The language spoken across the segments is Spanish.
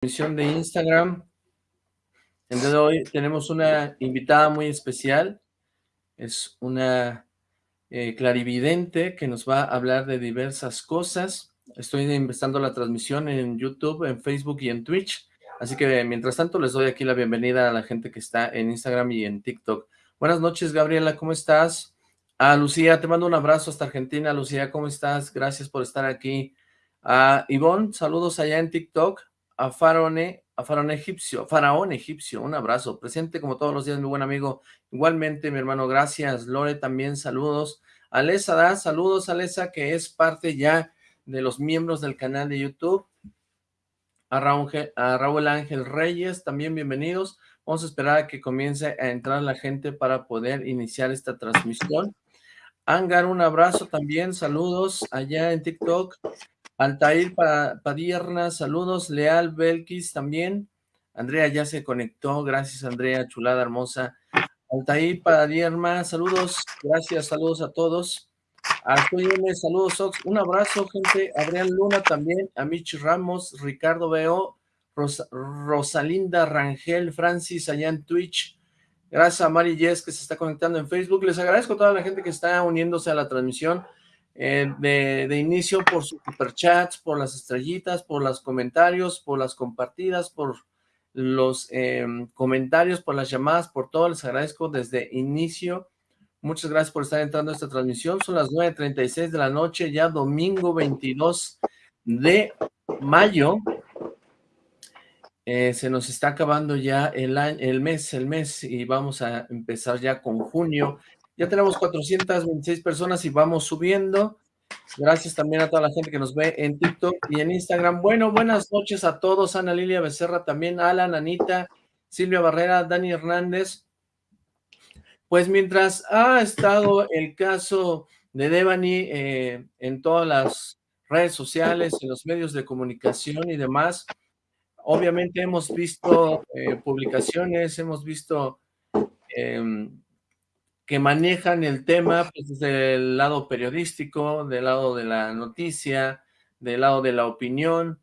transmisión de Instagram. El día de hoy tenemos una invitada muy especial. Es una eh, clarividente que nos va a hablar de diversas cosas. Estoy empezando la transmisión en YouTube, en Facebook y en Twitch. Así que mientras tanto les doy aquí la bienvenida a la gente que está en Instagram y en TikTok. Buenas noches, Gabriela, ¿cómo estás? A Lucía, te mando un abrazo hasta Argentina. Lucía, ¿cómo estás? Gracias por estar aquí. A Ivonne, saludos allá en TikTok a a Faraón Egipcio, Faraón Egipcio, un abrazo, presente como todos los días, mi buen amigo, igualmente mi hermano, gracias, Lore también, saludos, Alesa da, saludos Alesa, que es parte ya de los miembros del canal de YouTube, a Raúl, a Raúl Ángel Reyes, también bienvenidos, vamos a esperar a que comience a entrar la gente para poder iniciar esta transmisión, Angar, un abrazo también, saludos allá en TikTok, Altair Padierna, saludos. Leal Belkis también. Andrea ya se conectó, gracias Andrea, chulada hermosa. Altair Padierna, saludos, gracias, saludos a todos. Arturo saludos, un abrazo, gente. Adrián Luna también, a Mitch Ramos, Ricardo Veo, Rosalinda Rangel, Francis allá en Twitch. Gracias a Mari Yes que se está conectando en Facebook. Les agradezco a toda la gente que está uniéndose a la transmisión. Eh, de, inicio por sus superchats, por las estrellitas, por los comentarios, por las compartidas, por los em, comentarios, por las llamadas, por todo, les agradezco desde inicio. Muchas gracias por estar entrando a esta transmisión. Son las 9.36 de la noche, ya domingo 22 de mayo. Eh, se nos está acabando ya el, el mes, el mes, y vamos a empezar ya con junio. Ya tenemos 426 personas y vamos subiendo. Gracias también a toda la gente que nos ve en TikTok y en Instagram. Bueno, buenas noches a todos. Ana Lilia Becerra también, Alan, Anita, Silvia Barrera, Dani Hernández. Pues mientras ha estado el caso de Devani eh, en todas las redes sociales, en los medios de comunicación y demás, obviamente hemos visto eh, publicaciones, hemos visto em, que manejan el tema pues, desde el lado periodístico, del lado de la noticia, del lado de la opinión.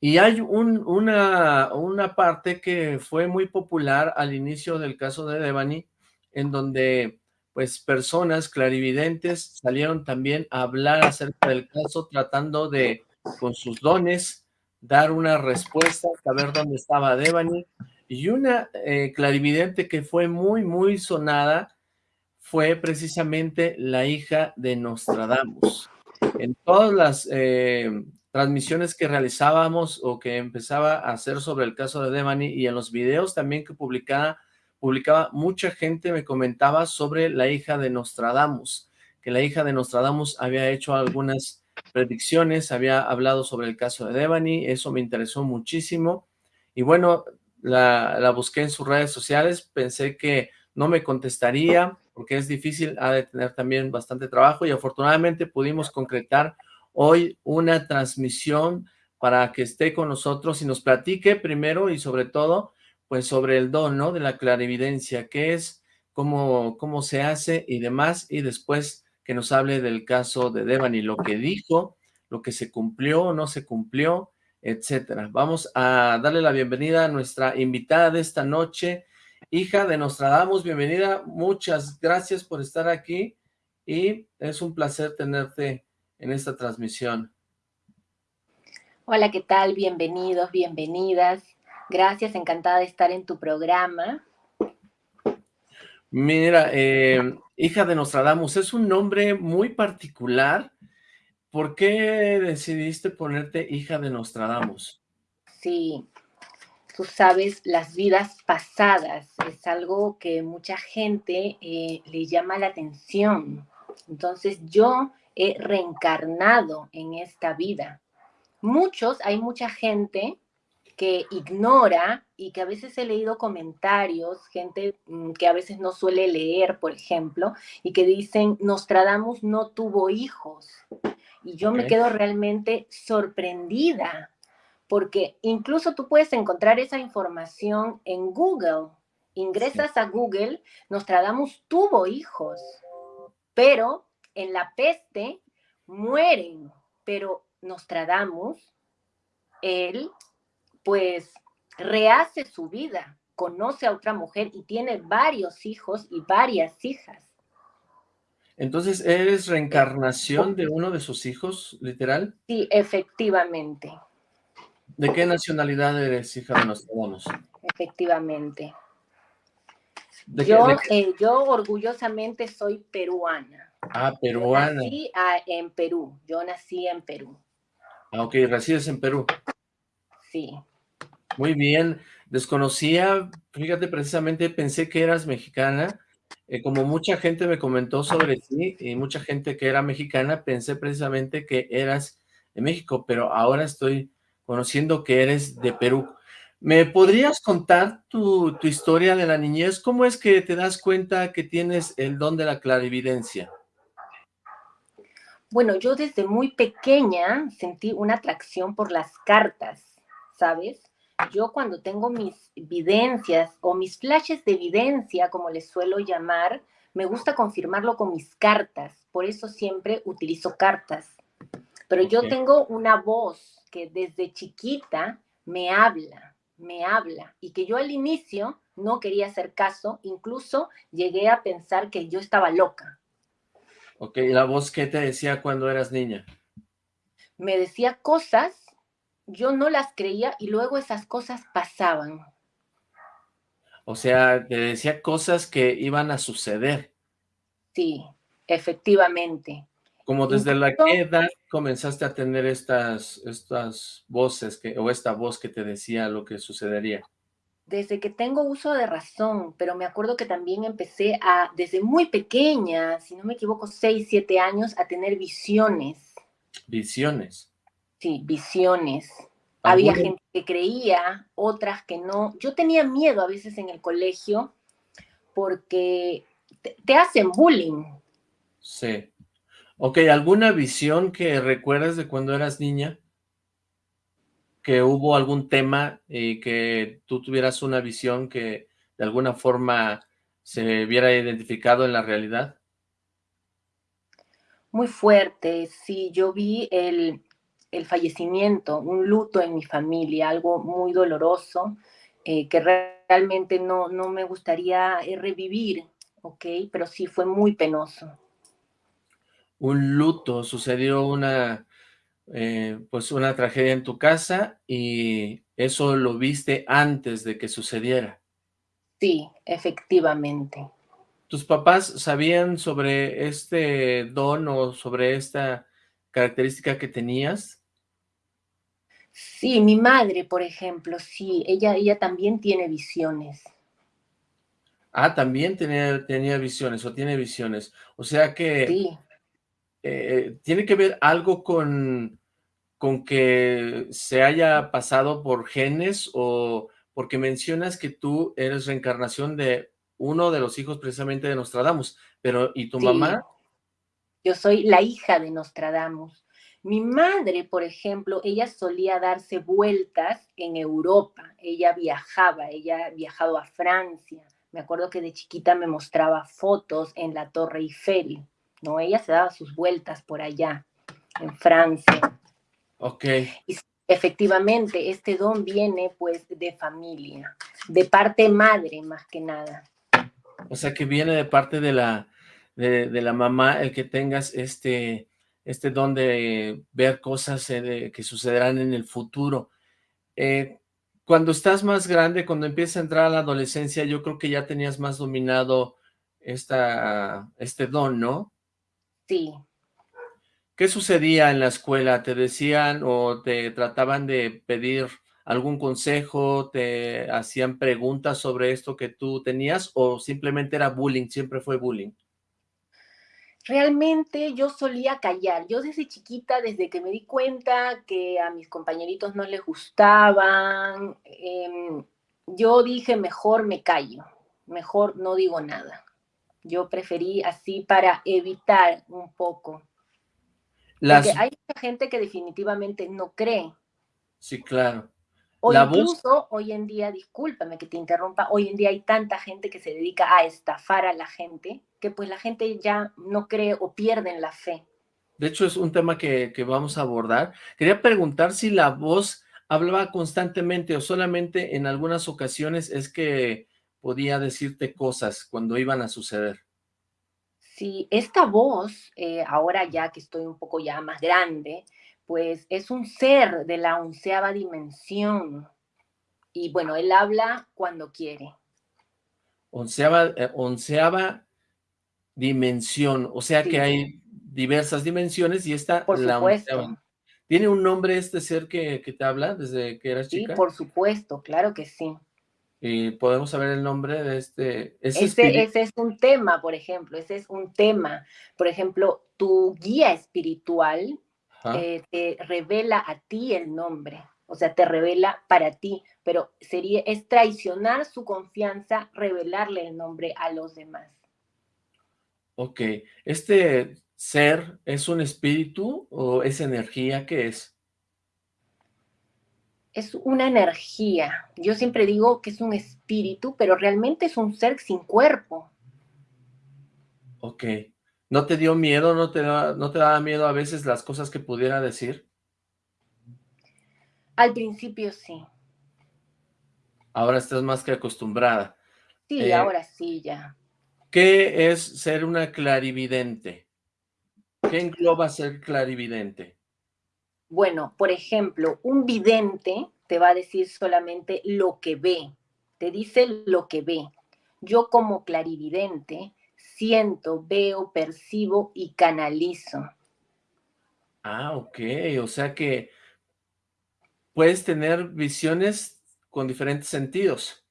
Y hay una, una parte que fue muy popular al inicio del caso de Devani, en donde pues personas clarividentes salieron también a hablar acerca del caso, tratando de, con sus dones, dar una respuesta, saber dónde estaba Devani, y una eh, clarividente que fue muy, muy sonada fue precisamente la hija de Nostradamus. En todas las eh, transmisiones que realizábamos o que empezaba a hacer sobre el caso de Devani y en los videos también que publicaba, publicaba mucha gente me comentaba sobre la hija de Nostradamus, que la hija de Nostradamus había hecho algunas predicciones, había hablado sobre el caso de Devani, eso me interesó muchísimo. Y bueno, la, busqué en sus redes sociales, pensé que no me contestaría porque es difícil, ha de tener también bastante trabajo y afortunadamente pudimos concretar hoy una transmisión para que esté con nosotros y nos platique primero y sobre todo, pues sobre el don, ¿no? De la clarividencia, qué es, cómo, cómo se hace y demás, y después que nos hable del caso de Devani, lo que dijo, lo que se cumplió o no se cumplió, etcétera. Vamos a darle la bienvenida a nuestra invitada de esta noche, hija de Nostradamus, bienvenida, muchas gracias por estar aquí y es un placer tenerte en esta transmisión. Hola, ¿qué tal? Bienvenidos, bienvenidas. Gracias, encantada de estar en tu programa. Mira, eh, hija de Nostradamus, es un nombre muy particular, ¿Por qué decidiste ponerte hija de Nostradamus? Sí, tú sabes, las vidas pasadas es algo que mucha gente eh, le llama la atención. Entonces yo he reencarnado en esta vida. Muchos, hay mucha gente que ignora y que a veces he leído comentarios, gente mm, que a veces no suele leer, por ejemplo, y que dicen, Nostradamus no tuvo hijos. Y yo me quedo realmente sorprendida, porque incluso tú puedes encontrar esa información en Google. Ingresas a Google, Nostradamus tuvo hijos, pero en la peste mueren, pero Nostradamus, él pues rehace su vida, conoce a otra mujer y tiene varios hijos y varias hijas. Entonces, ¿eres reencarnación de uno de sus hijos, literal? Sí, efectivamente. ¿De qué nacionalidad eres, hija de Nostradamus? Efectivamente. yo, eh, yo orgullosamente soy peruana. Ah, peruana. Yo nací ah, en Perú, yo nací en Perú. Ah, ok, resides en Perú. Sí. Muy bien, desconocía, fíjate, precisamente pensé que eras mexicana, eh, como mucha gente me comentó sobre ti, y mucha gente que era mexicana, pensé precisamente que eras de México, pero ahora estoy conociendo que eres de Perú. ¿Me podrías contar tu, tu historia de la niñez? ¿Cómo es que te das cuenta que tienes el don de la clarividencia? Bueno, yo desde muy pequeña sentí una atracción por las cartas, ¿sabes? Yo cuando tengo mis evidencias o mis flashes de evidencia, como les suelo llamar, me gusta confirmarlo con mis cartas. Por eso siempre utilizo cartas. Pero yo tengo una voz que desde chiquita me habla, me habla, y que yo al inicio no quería hacer caso, incluso llegué a pensar que yo estaba loca. Ok, ¿y la voz qué te decía cuando eras niña? Me decía cosas, yo no las creía y luego esas cosas pasaban. O sea, te decía cosas que iban a suceder. Sí, efectivamente. Como desde la qué edad comenzaste a tener estas, estas voces que, o esta voz que te decía lo que sucedería? Desde que tengo uso de razón, pero me acuerdo que también empecé a, desde muy pequeña, si no me equivoco, 6, 7 años, a tener visiones. ¿Visiones? Sí, visiones. Había gente que creía, otras que no. Yo tenía miedo a veces en el colegio porque te hacen bullying. Sí. Ok, ¿alguna visión que recuerdas de cuando eras niña? Que hubo algún tema y que tú tuvieras una visión que de alguna forma se viera identificado en la realidad? Muy fuerte, sí, yo vi el, el fallecimiento, un luto en mi familia, algo muy doloroso, eh, que realmente no, no me gustaría eh, revivir, ¿ok? Pero sí fue muy penoso un luto, sucedió una, eh, pues una tragedia en tu casa y eso lo viste antes de que sucediera. Sí, efectivamente. ¿Tus papás sabían sobre este don o sobre esta característica que tenías? Sí, mi madre, por ejemplo, sí, ella, ella también tiene visiones. Ah, también tenía, tenía visiones o tiene visiones. O sea que sí. Eh, ¿tiene que ver algo con, con que se haya pasado por genes o porque mencionas que tú eres reencarnación de uno de los hijos precisamente de Nostradamus, pero ¿y tu mamá? Yo soy la hija de Nostradamus. Mi madre, por ejemplo, ella solía darse vueltas en Europa. Ella viajaba, ella ha viajado a Francia. Me acuerdo que de chiquita me mostraba fotos en la Torre Eiffel. ¿no? Ella se daba sus vueltas por allá, en Francia. Ok. Y efectivamente, este don viene pues de familia, de parte madre más que nada. O sea, que viene de parte de la, de, la mamá el que tengas este, este don de ver cosas eh, que sucederán en el futuro. Eh, cuando estás más grande, cuando empiezas a entrar a la adolescencia, yo creo que ya tenías más dominado esta, este don, ¿no? Sí. ¿Qué sucedía en la escuela? ¿Te decían o te trataban de pedir algún consejo? ¿Te hacían preguntas sobre esto que tú tenías o simplemente era bullying, siempre fue bullying? Realmente yo solía callar. Yo desde chiquita, desde que me di cuenta que a mis compañeritos no les gustaban, em, yo dije mejor me callo, mejor no digo nada. Yo preferí así para evitar un poco. Porque hay mucha gente que definitivamente no cree. Sí, claro. O incluso hoy en día, discúlpame que te interrumpa, hoy en día hay tanta gente que se dedica a estafar a la gente, que pues la gente ya no cree o pierden la fe. De hecho, es un tema que, que vamos a abordar. Quería preguntar si la voz hablaba constantemente o solamente en algunas ocasiones es que podía decirte cosas cuando iban a suceder? Sí, esta voz, eh, ahora ya que estoy un poco ya más grande, pues es un ser de la onceava dimensión. Y bueno, él habla cuando quiere. Onceava, eh, onceava dimensión, o sea que hay diversas dimensiones y esta Por la supuesto. ¿Tiene un nombre este ser que, que te habla desde que eras Sí, chica? por supuesto, claro que sí. ¿Y podemos saber el nombre de este ese Ese, espíritu? ese es un tema, por ejemplo, ese es un tema. Por ejemplo, tu guía espiritual. Eh, te revela a ti el nombre, o sea, te revela para ti, pero sería, es traicionar su confianza, revelarle el nombre a los demás. Ok, ¿este ser es un espíritu o es energía? ¿Qué es? Es una energía. Yo siempre digo que es un espíritu, pero realmente es un ser sin cuerpo. Ok, ¿no te dio miedo, no te da, no te daba miedo a veces las cosas que pudiera decir? Al principio sí. Ahora estás más que acostumbrada. Sí, Eh, ahora sí ya. ¿qué es ser una clarividente? ¿Qué engloba ser clarividente? Bueno, por ejemplo, un vidente te va a decir solamente lo que ve, te dice lo que ve. Yo como clarividente siento, veo, percibo y canalizo. Ah, ok, o sea que puedes tener visiones con diferentes sentidos.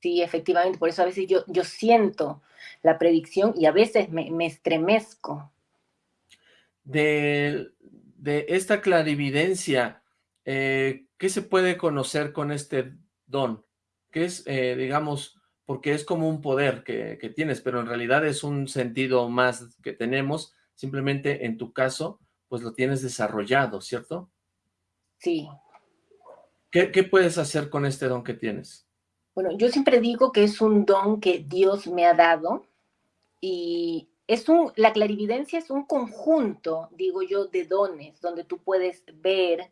Sí, efectivamente, por eso a veces yo, yo siento la predicción y a veces me, me estremezco. De, de esta clarividencia, eh, ¿qué se puede conocer con este don? ¿Qué es, eh, digamos, porque es como un poder que, que tienes, pero en realidad es un sentido más que tenemos, simplemente en tu caso, pues lo tienes desarrollado, ¿cierto? Sí. ¿Qué, qué puedes hacer con este don que tienes? Bueno, yo siempre digo que es un don que Dios me ha dado y es un, la clarividencia es un conjunto, digo yo, de dones, donde tú puedes ver,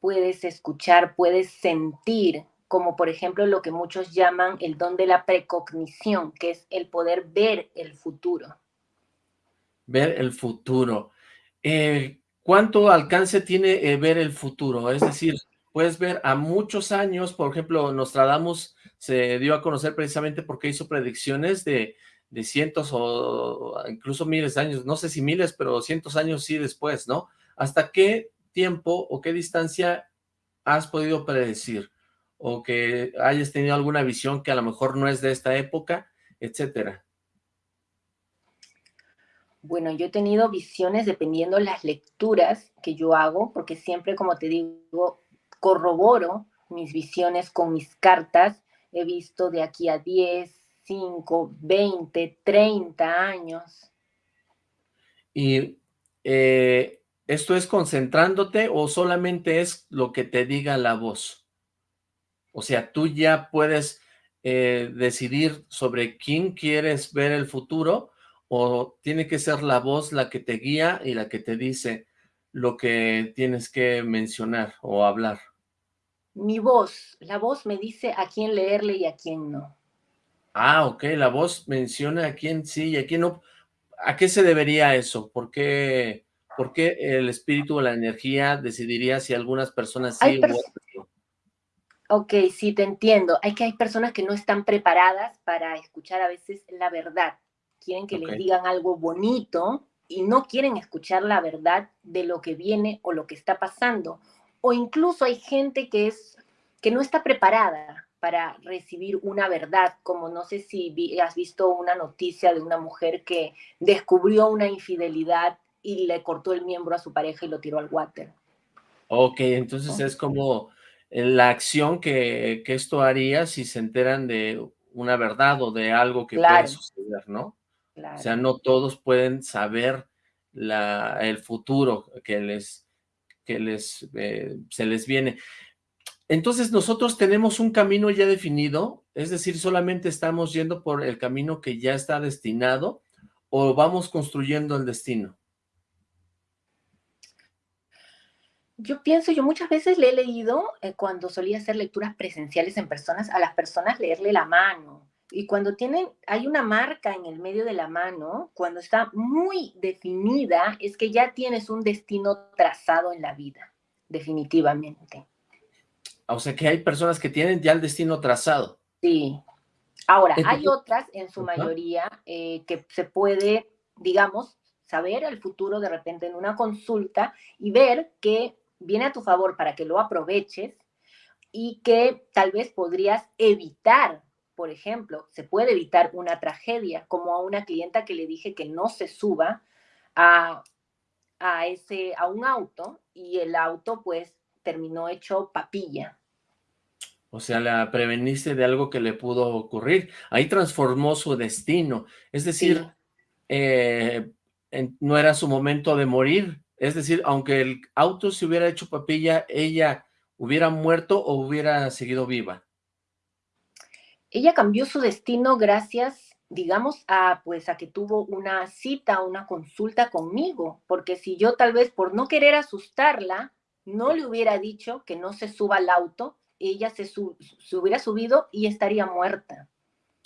puedes escuchar, puedes sentir, como por ejemplo lo que muchos llaman el don de la precognición, que es el poder ver el futuro. Ver el futuro. Eh, ¿Cuánto alcance tiene eh, ver el futuro? Es decir, puedes ver a muchos años, por ejemplo, Nostradamus se dio a conocer precisamente porque hizo predicciones de, de cientos o incluso miles de años, no sé si miles, pero cientos años sí después, ¿no? ¿Hasta qué tiempo o qué distancia has podido predecir? O que hayas tenido alguna visión que a lo mejor no es de esta época, etcétera. Bueno, yo he tenido visiones dependiendo las lecturas que yo hago, porque siempre, como te digo, corroboro mis visiones con mis cartas. He visto de aquí a 10, 5, 20, 30 años. Y eh, ¿esto es concentrándote o solamente es lo que te diga la voz? O sea, tú ya puedes eh, decidir sobre quién quieres ver el futuro o tiene que ser la voz la que te guía y la que te dice lo que tienes que mencionar o hablar. Mi voz, la voz me dice a quién leerle y a quién no. Ah, ok, la voz menciona a quién sí y a quién no. ¿A qué se debería eso? ¿Por qué, por qué el espíritu o la energía decidiría si algunas personas Hay sí u pers otras? Ok, sí, te entiendo. Hay que hay personas que no están preparadas para escuchar a veces la verdad. Quieren que Ok. les digan algo bonito y no quieren escuchar la verdad de lo que viene o lo que está pasando. O incluso hay gente que es que no está preparada para recibir una verdad, como no sé si vi- has visto una noticia de una mujer que descubrió una infidelidad y le cortó el miembro a su pareja y lo tiró al water. Ok, entonces es como la acción que, que esto haría si se enteran de una verdad o de algo que puede Claro, suceder, ¿no? O sea, claro. no todos pueden saber la, el futuro que les, que les, eh, se les viene. Entonces nosotros tenemos un camino ya definido, es decir, solamente estamos yendo por el camino que ya está destinado o vamos construyendo el destino. Yo pienso, yo muchas veces le he leído, eh, cuando solía hacer lecturas presenciales en personas, a las personas leerle la mano. Y cuando tienen, hay una marca en el medio de la mano, cuando está muy definida, es que ya tienes un destino trazado en la vida, definitivamente. O sea que hay personas que tienen ya el destino trazado. Sí. Ahora, hay otras, en su mayoría, eh, que se puede, digamos, saber el futuro de repente en una consulta y ver que viene a tu favor para que lo aproveches y que tal vez podrías evitar, por ejemplo, se puede evitar una tragedia, como a una clienta que le dije que no se suba a, a, ese, a un auto y el auto pues terminó hecho papilla. O sea, la preveniste de algo que le pudo ocurrir. Ahí transformó su destino. Es decir, eh, no era su momento de morir, es decir, aunque el auto se hubiera hecho papilla, ella hubiera muerto o hubiera seguido viva. Ella cambió su destino gracias, digamos, a pues a que tuvo una cita, una consulta conmigo, porque si yo tal vez por no querer asustarla, no le hubiera dicho que no se suba al auto, ella se, se hubiera subido y estaría muerta.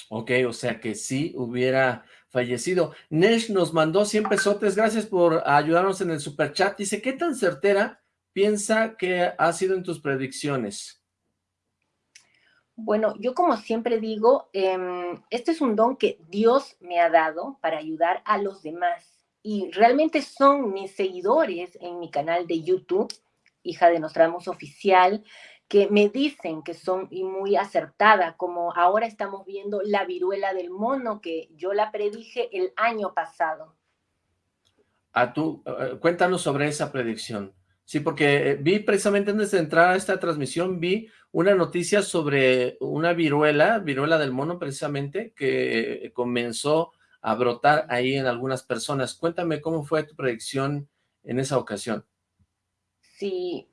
Ok, o sea que sí hubiera fallecido. Nesh nos mandó 100 pesotes, gracias por ayudarnos en el superchat. Dice, ¿qué tan certera piensa que ha sido en tus predicciones? Bueno, yo como siempre digo, em, este es un don que Dios me ha dado para ayudar a los demás. Y realmente son mis seguidores en mi canal de YouTube, hija de Nostramos Oficial, que me dicen que son muy acertadas, como ahora estamos viendo la viruela del mono, que yo la predije el año pasado. A tú, eh, cuéntanos sobre esa predicción. Sí, porque eh, vi precisamente antes de entrar a esta transmisión, vi una noticia sobre una viruela, viruela del mono precisamente, que comenzó a brotar ahí en algunas personas. Cuéntame cómo fue tu predicción en esa ocasión. Sí,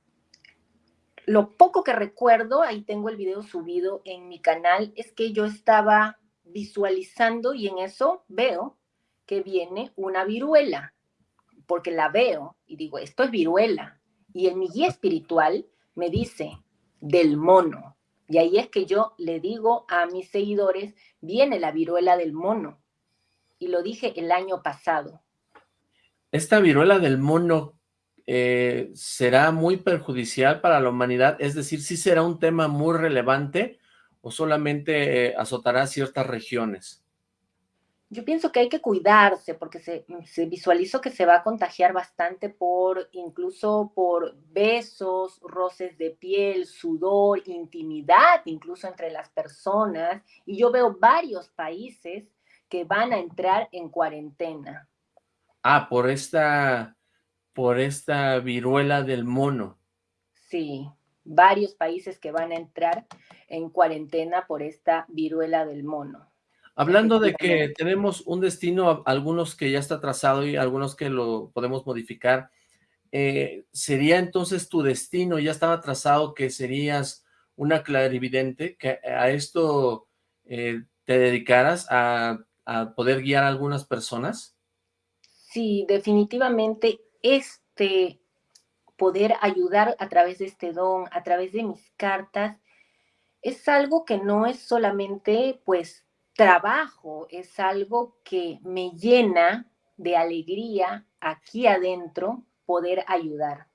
lo poco que recuerdo, ahí tengo el video subido en mi canal, es que yo estaba visualizando y en eso veo que viene una viruela, porque la veo y digo, esto es viruela. Y en mi guía espiritual me dice, del mono. Y ahí es que yo le digo a mis seguidores, viene la viruela del mono. Y lo dije el año pasado. Esta viruela del mono, eh, será muy perjudicial para la humanidad? Es decir, ¿sí será un tema muy relevante o solamente eh, azotará ciertas regiones? Yo pienso que hay que cuidarse porque se, se, visualizó que se va a contagiar bastante por, incluso por besos, roces de piel, sudor, intimidad, incluso entre las personas. Y yo veo varios países que van a entrar en cuarentena. Ah, por esta por esta viruela del mono. Sí, varios países que van a entrar en cuarentena por esta viruela del mono. Hablando de que tenemos un destino, algunos que ya está trazado y algunos que lo podemos modificar, eh, ¿sería entonces tu destino, ya estaba trazado que serías una clarividente, que a esto eh, te dedicaras a, a poder guiar a algunas personas? Sí, definitivamente este poder ayudar a través de este don, a través de mis cartas, es algo que no es solamente pues trabajo, es algo que me llena de alegría aquí adentro poder ayudar.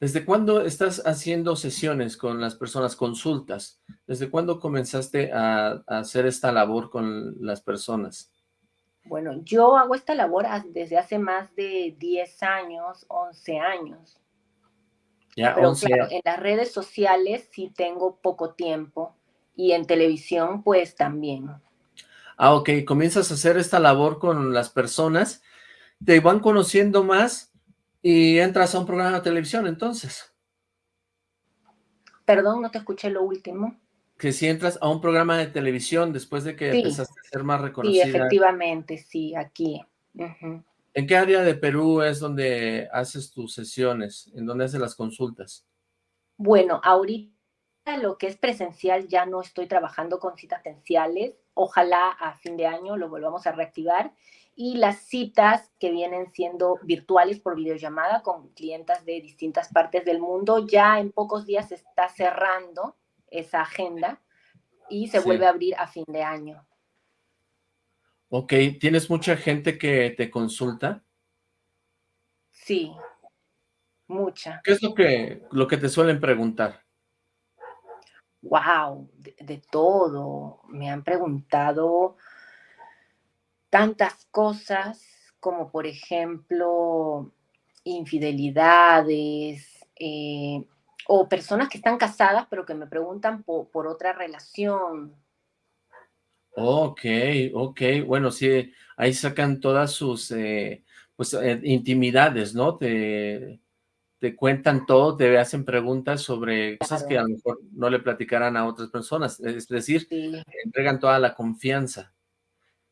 ¿Desde cuándo estás haciendo sesiones con las personas, consultas? ¿Desde cuándo comenzaste a, a hacer esta labor con las personas? Bueno, yo hago esta labor desde hace más de 10 años, 11 años. Ya, Pero claro, en las redes sociales sí tengo poco tiempo y en televisión pues también. Ah, ok, comienzas a hacer esta labor con las personas, te van conociendo más y entras a un programa de televisión entonces. Perdón, no te escuché lo último que si entras a un programa de televisión después de que empezaste a ser más reconocida. Sí, efectivamente, sí, aquí. ¿En qué área de Perú es donde haces tus sesiones? ¿En dónde haces las consultas? Bueno, ahorita lo que es presencial ya no estoy trabajando con citas presenciales. Ojalá a fin de año lo volvamos a reactivar. y las citas que vienen siendo virtuales por videollamada con clientas de distintas partes del mundo. Ya en pocos días se está cerrando esa agenda y se vuelve a abrir a fin de año. Ok, ¿tienes mucha gente que te consulta? Sí, mucha. ¿Qué es lo que, lo que te suelen preguntar? Wow, de todo. Me han preguntado tantas cosas como por ejemplo infidelidades eh, o personas que están casadas pero que me preguntan por, otra relación. Ok, ok, bueno, sí, ahí sacan todas sus eh, pues, eh, intimidades, ¿no? Te, te cuentan todo, te hacen preguntas sobre cosas que a lo mejor no le platicarán a otras personas, es decir, entregan toda la confianza.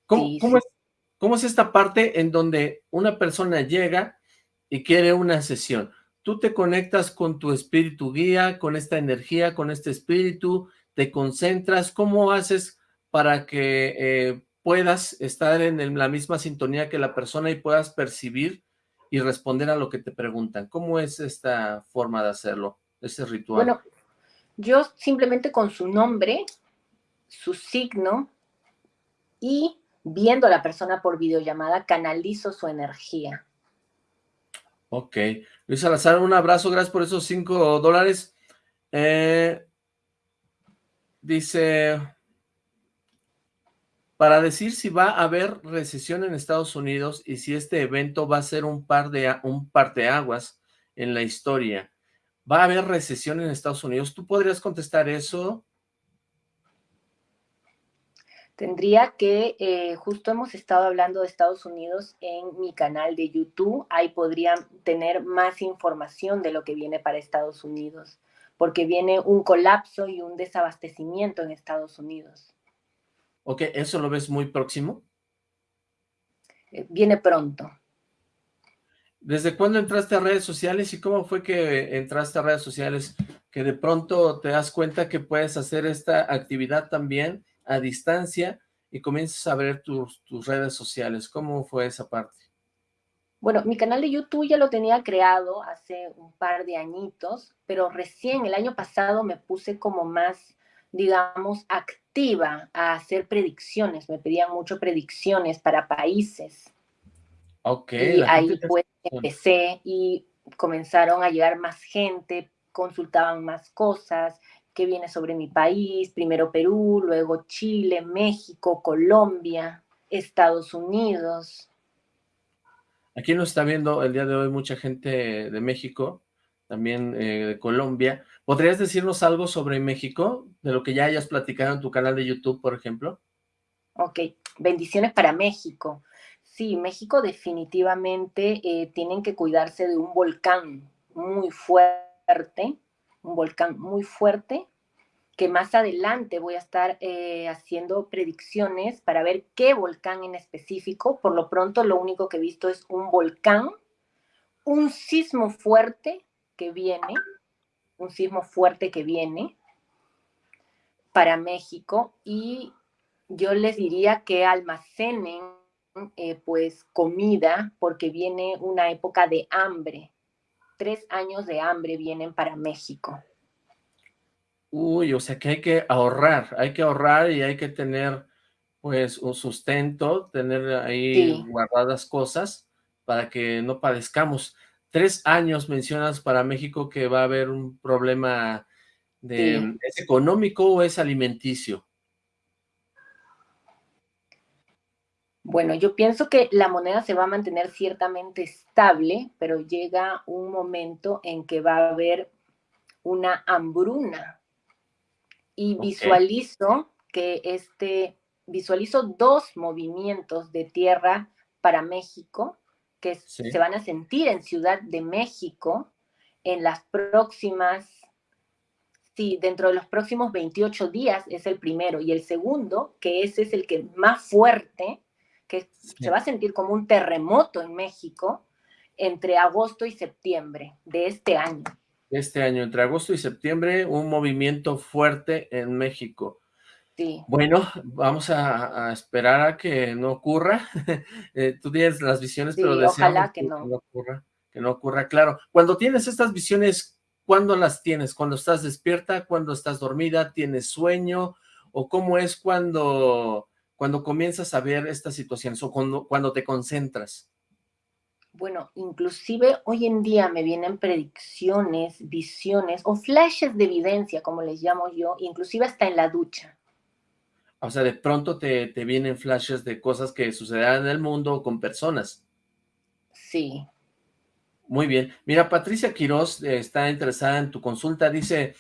¿Cómo, es, esta parte en donde una persona llega y quiere una sesión? Tú te conectas con tu espíritu guía, con esta energía, con este espíritu, te concentras, ¿cómo haces para que eh, puedas estar en la misma sintonía que la persona y puedas percibir y responder a lo que te preguntan? ¿Cómo es esta forma de hacerlo, ese ritual? Bueno, yo simplemente con su nombre, su signo y viendo a la persona por videollamada, canalizo su energía. Ok. Luis Salazar, un abrazo, gracias por esos cinco dólares. Eh, dice, para decir si va a haber recesión en Estados Unidos y si este evento va a ser un par de un parteaguas en la historia. ¿Va a haber recesión en Estados Unidos? ¿Tú podrías contestar eso? Tendría que, eh, justo hemos estado hablando de Estados Unidos en mi canal de YouTube, ahí podrían tener más información de lo que viene para Estados Unidos, porque viene un colapso y un desabastecimiento en Estados Unidos. Ok, ¿eso lo ves muy próximo? Eh, viene pronto. ¿Desde cuándo entraste a redes sociales y cómo fue que entraste a redes sociales? Que de pronto te das cuenta que puedes hacer esta actividad también a distancia y comienzas a ver tus, tus redes sociales. ¿Cómo fue esa parte? Bueno, mi canal de YouTube ya lo tenía creado hace un par de añitos, pero recién el año pasado me puse como más, digamos, activa a hacer predicciones. Me pedían mucho predicciones para países. Ok. Y ahí pues empecé y comenzaron a llegar más gente, consultaban más cosas, que viene sobre mi país, primero Perú, luego Chile, México, Colombia, Estados Unidos. Aquí nos está viendo el día de hoy mucha gente de México, también eh, de Colombia. ¿Podrías decirnos algo sobre México, de lo que ya hayas platicado en tu canal de YouTube, por ejemplo? Ok, bendiciones para México. Sí, México definitivamente eh, tienen que cuidarse de un volcán muy fuerte, un volcán muy fuerte, que más adelante voy a estar eh, haciendo predicciones para ver qué volcán en específico. Por lo pronto, lo único que he visto es un volcán, un sismo fuerte que viene, un sismo fuerte que viene para México y yo les diría que almacenen eh, pues comida porque viene una época de hambre tres años de hambre vienen para México. Uy, o sea que hay que ahorrar, hay que ahorrar y hay que tener pues un sustento, tener ahí guardadas cosas para que no padezcamos. Tres años mencionas para México que va a haber un problema de, ¿es económico o es alimenticio? Bueno, yo pienso que la moneda se va a mantener ciertamente estable, pero llega un momento en que va a haber una hambruna. Y visualizo que este, visualizo dos movimientos de tierra para México que se van a sentir en Ciudad de México en las próximas, sí, dentro de los próximos 28 días es el primero, y el segundo, que ese es el que más fuerte, que se va a sentir como un terremoto en México entre agosto y septiembre de este año. Este año, entre agosto y septiembre, un movimiento fuerte en México. Sí. Bueno, vamos a, esperar a que no ocurra. Eh, tú tienes las visiones, pero deseamos que, no. ocurra. Que no ocurra, claro. Cuando tienes estas visiones, ¿cuándo las tienes? ¿Cuando estás despierta? ¿Cuando estás dormida? ¿Tienes sueño? ¿O cómo es cuando, cuando comienzas a ver estas situaciones? ¿O cuando, cuando te concentras? Bueno, inclusive hoy en día me vienen predicciones, visiones o flashes de evidencia, como les llamo yo, inclusive hasta en la ducha. O sea, de pronto te, te vienen flashes de cosas que sucederán en el mundo o con personas. Sí. Muy bien. Mira, Patricia Quiroz eh, está interesada en tu consulta. Dice,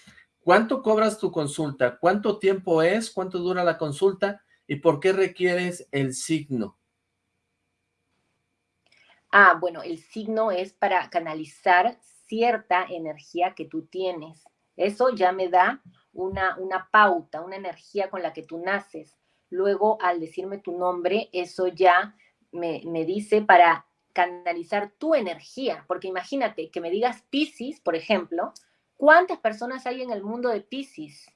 ¿cuánto cobras tu consulta? ¿Cuánto tiempo es? ¿Cuánto dura la consulta? ¿Y por qué requieres el signo? Ah, bueno, el signo es para canalizar cierta energía que tú tienes. Eso ya me da una, una pauta, una energía con la que tú naces. Luego, al decirme tu nombre, eso ya me, me dice para canalizar tu energía, porque imagínate que me digas Pisces, por ejemplo, ¿cuántas personas hay en el mundo de Pisces?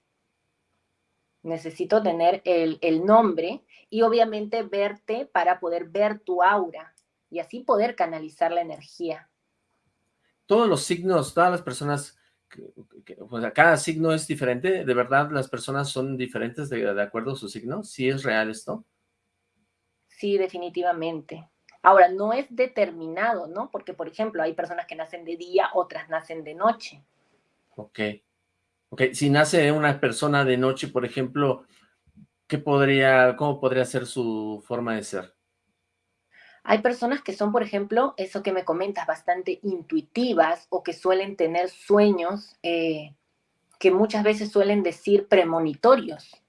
Necesito tener el, el, nombre y obviamente verte para poder ver tu aura y así poder canalizar la energía. Todos los signos, todas las personas cada signo es diferente, ¿de verdad las personas son diferentes de, acuerdo a su signo? ¿Sí es real esto? Sí, definitivamente. Ahora, no es determinado, ¿no? Porque, por ejemplo, hay personas que nacen de día, otras nacen de noche. Ok. Ok, si nace una persona de noche, por ejemplo, ¿qué podría, cómo podría ser su forma de ser? Hay personas que son, por ejemplo, eso que me comentas, bastante intuitivas o que suelen tener sueños eh, que muchas veces suelen decir premonitorios.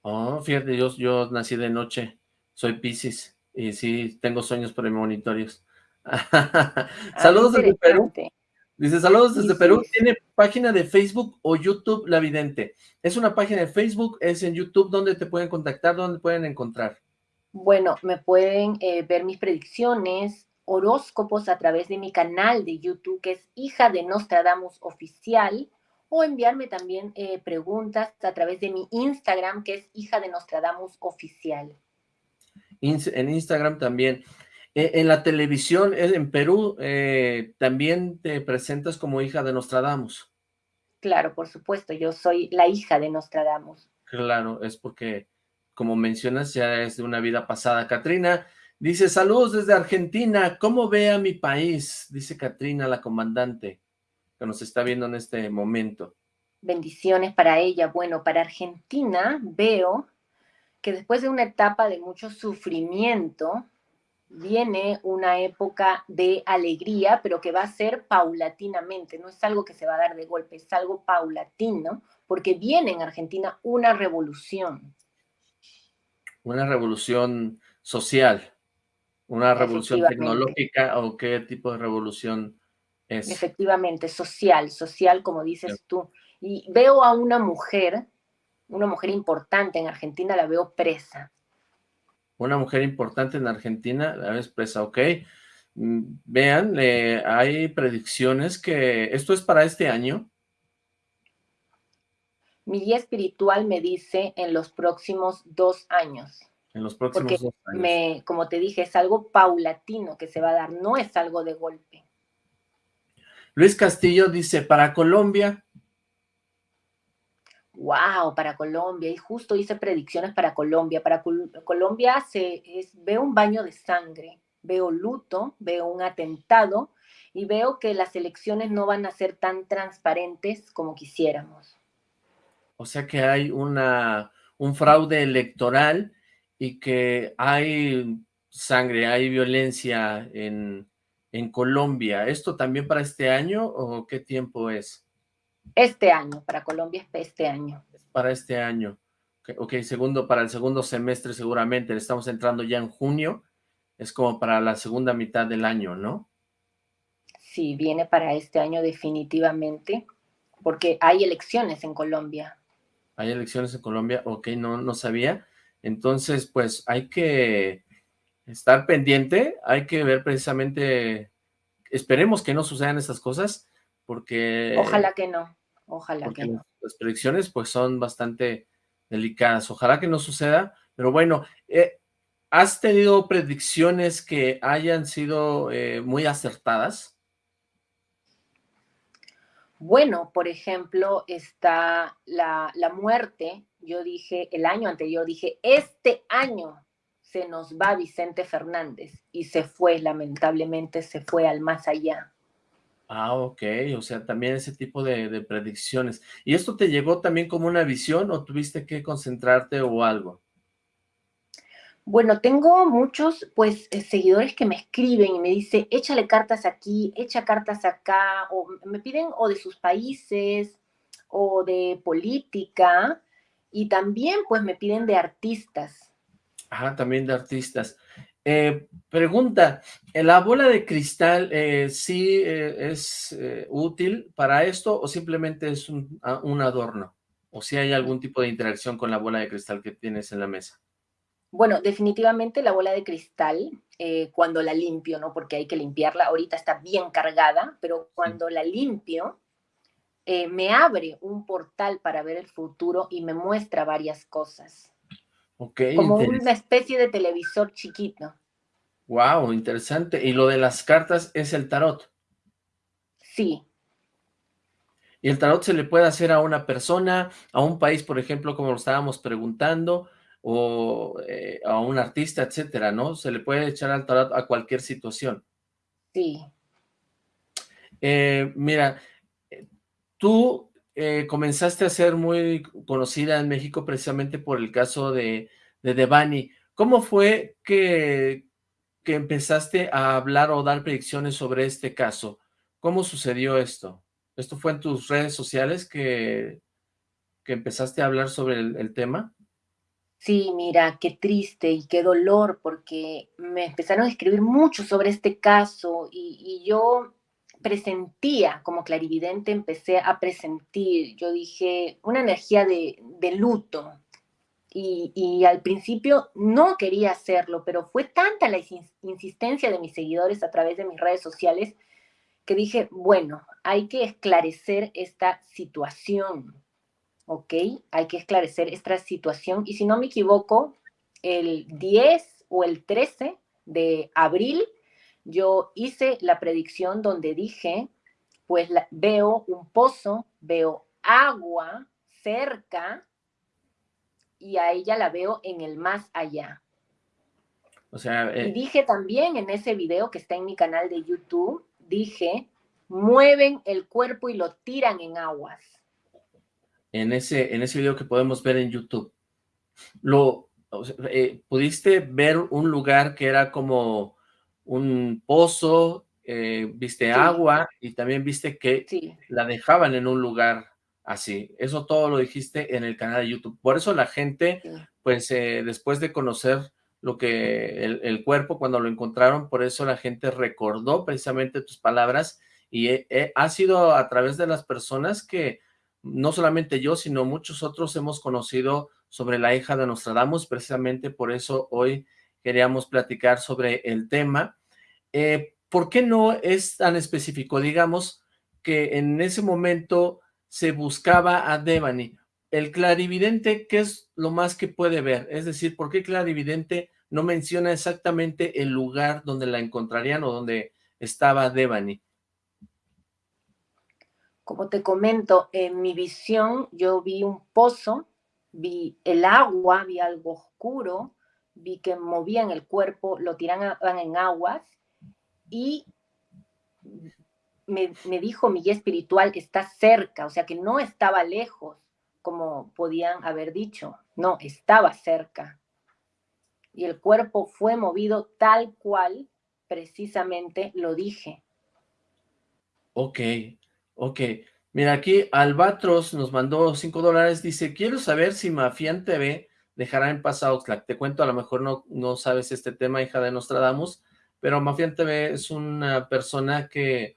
Oh, fíjate, yo, yo nací de noche, soy Pisces y sí, tengo sueños premonitorios. Ah, saludos desde Perú. Dice, saludos desde Perú. ¿Tiene página de Facebook o YouTube La Vidente? Es una página de Facebook, es en YouTube, ¿dónde te pueden contactar? ¿Dónde pueden encontrar? Bueno, me pueden eh, ver mis predicciones, horóscopos a través de mi canal de YouTube, que es Hija de Nostradamus Oficial, o enviarme también eh, preguntas a través de mi Instagram, que es Hija de Nostradamus Oficial. en Instagram también. E, en la televisión, en Perú, eh, también te presentas como hija de Nostradamus. Claro, por supuesto, yo soy la hija de Nostradamus. Claro, es porque como mencionas, ya es de una vida pasada. Katrina dice, saludos desde Argentina, ¿cómo ve a mi país? Dice Katrina, la comandante, que nos está viendo en este momento. Bendiciones para ella. Bueno, para Argentina veo que después de una etapa de mucho sufrimiento, viene una época de alegría, pero que va a ser paulatinamente, no es algo que se va a dar de golpe, es algo paulatino, porque viene en Argentina una revolución. Una revolución social, una revolución tecnológica o qué tipo de revolución es. Efectivamente, social, social como dices tú. Y veo a una mujer, una mujer importante en Argentina, la veo presa. Una mujer importante en Argentina, la ves presa, ok. Mm, vean, eh, hay predicciones que, ¿esto es para este año? Mi guía espiritual me dice en los próximos dos años. En los próximos dos años. Me, como te dije, es algo paulatino que se va a dar, no es algo de golpe. Luis Castillo dice, para Colombia. Wow, para Colombia. Y justo hice predicciones para Colombia. Para Colombia se, es, veo un baño de sangre, veo luto, veo un atentado y veo que las elecciones no van a ser tan transparentes como quisiéramos. O sea que hay una, un fraude electoral y que hay sangre, hay violencia en, en Colombia. ¿Esto también para este año o qué tiempo es? Este año, para Colombia es este año. para este año. ok, segundo, para el segundo semestre seguramente, estamos entrando ya en junio, es como para la segunda mitad del año, ¿no? Sí, viene para este año definitivamente, porque hay elecciones en Colombia hay elecciones en Colombia, ok, no, no sabía. Entonces, pues hay que estar pendiente, hay que ver precisamente, esperemos que no sucedan estas cosas, porque... Ojalá que no, ojalá que no. Las predicciones pues son bastante delicadas. Ojalá que no suceda, pero bueno, eh, ¿has tenido predicciones que hayan sido eh, muy acertadas? Bueno, por ejemplo, está la, la muerte. Yo dije, el año anterior, dije, este año se nos va Vicente Fernández y se fue, lamentablemente, se fue al más allá. Ah, ok, o sea, también ese tipo de, de, predicciones. ¿Y esto te llegó también como una visión o tuviste que concentrarte o algo? Bueno, tengo muchos, pues, eh, seguidores que me escriben y me dicen, échale cartas aquí, echa cartas acá, o me piden o de sus países, o de política, y también, pues, me piden de artistas. Ajá, también de artistas. Eh, pregunta, ¿la bola de cristal eh, sí eh, es eh, útil para esto o simplemente es un, un, adorno? ¿O si hay algún tipo de interacción con la bola de cristal que tienes en la mesa? Bueno, definitivamente la bola de cristal, eh, cuando la limpio, ¿no? Porque hay que limpiarla, ahorita está bien cargada, pero cuando la limpio, eh, me abre un portal para ver el futuro y me muestra varias cosas. Okay, Como una especie de televisor chiquito. Wow, interesante. ¿Y lo de las cartas es el tarot? Sí. ¿Y el tarot se le puede hacer a una persona, a un país, por ejemplo, como lo estábamos preguntando, o eh, a un artista, etcétera, ¿no? Se le puede echar al tarot a cualquier situación. Sí. Eh, mira, tú eh, comenzaste a ser muy conocida en México precisamente por el caso de, de Devani. ¿Cómo fue que, que empezaste a hablar o dar predicciones sobre este caso? ¿Cómo sucedió esto? ¿Esto fue en tus redes sociales que, que empezaste a hablar sobre el, el tema? Sí, mira, qué triste y qué dolor, porque me empezaron a escribir mucho sobre este caso y, yo presentía, como clarividente, empecé a presentir, yo dije, una energía de, de luto. Y, y, al principio no quería hacerlo, pero fue tanta la insistencia de mis seguidores a través de mis redes sociales que dije, bueno, hay que esclarecer esta situación, ¿ok? Hay que esclarecer esta situación. Y si no me equivoco, el 10 o el 13 de abril yo hice la predicción donde dije, pues la, veo un pozo, veo agua cerca y a ella la veo en el más allá. O sea, eh... Y dije también en ese video que está en mi canal de YouTube, dije, mueven el cuerpo y lo tiran en aguas. En ese, en ese video que podemos ver en YouTube, lo, eh, ¿pudiste ver un lugar que era como un pozo, eh, viste sí. agua y también viste que sí. la dejaban en un lugar así. Eso todo lo dijiste en el canal de YouTube. Por eso la gente, sí. pues eh, después de conocer lo que el, el, cuerpo cuando lo encontraron, por eso la gente recordó precisamente tus palabras y ha sido a través de las personas que no solamente yo, sino muchos otros hemos conocido sobre la hija de Nostradamus, precisamente por eso hoy queríamos platicar sobre el tema. Eh, ¿Por qué no es tan específico? Digamos que en ese momento se buscaba a Devani. El clarividente, ¿qué es lo más que puede ver? Es decir, ¿por qué clarividente no menciona exactamente el lugar donde la encontrarían o donde estaba Devani? Como te comento, en mi visión yo vi un pozo, vi el agua, vi algo oscuro, vi que movían el cuerpo, lo tiraban en aguas y me, dijo mi guía espiritual que está cerca, o sea que no estaba lejos, como podían haber dicho, no, estaba cerca. Y el cuerpo fue movido tal cual precisamente lo dije. Ok, ok. Mira, aquí Albatros nos mandó 5 dólares, dice, quiero saber si Mafián TV dejará en paz a Oxlack. Te cuento, a lo mejor no, no sabes este tema, hija de Nostradamus, pero Mafián TV es una persona que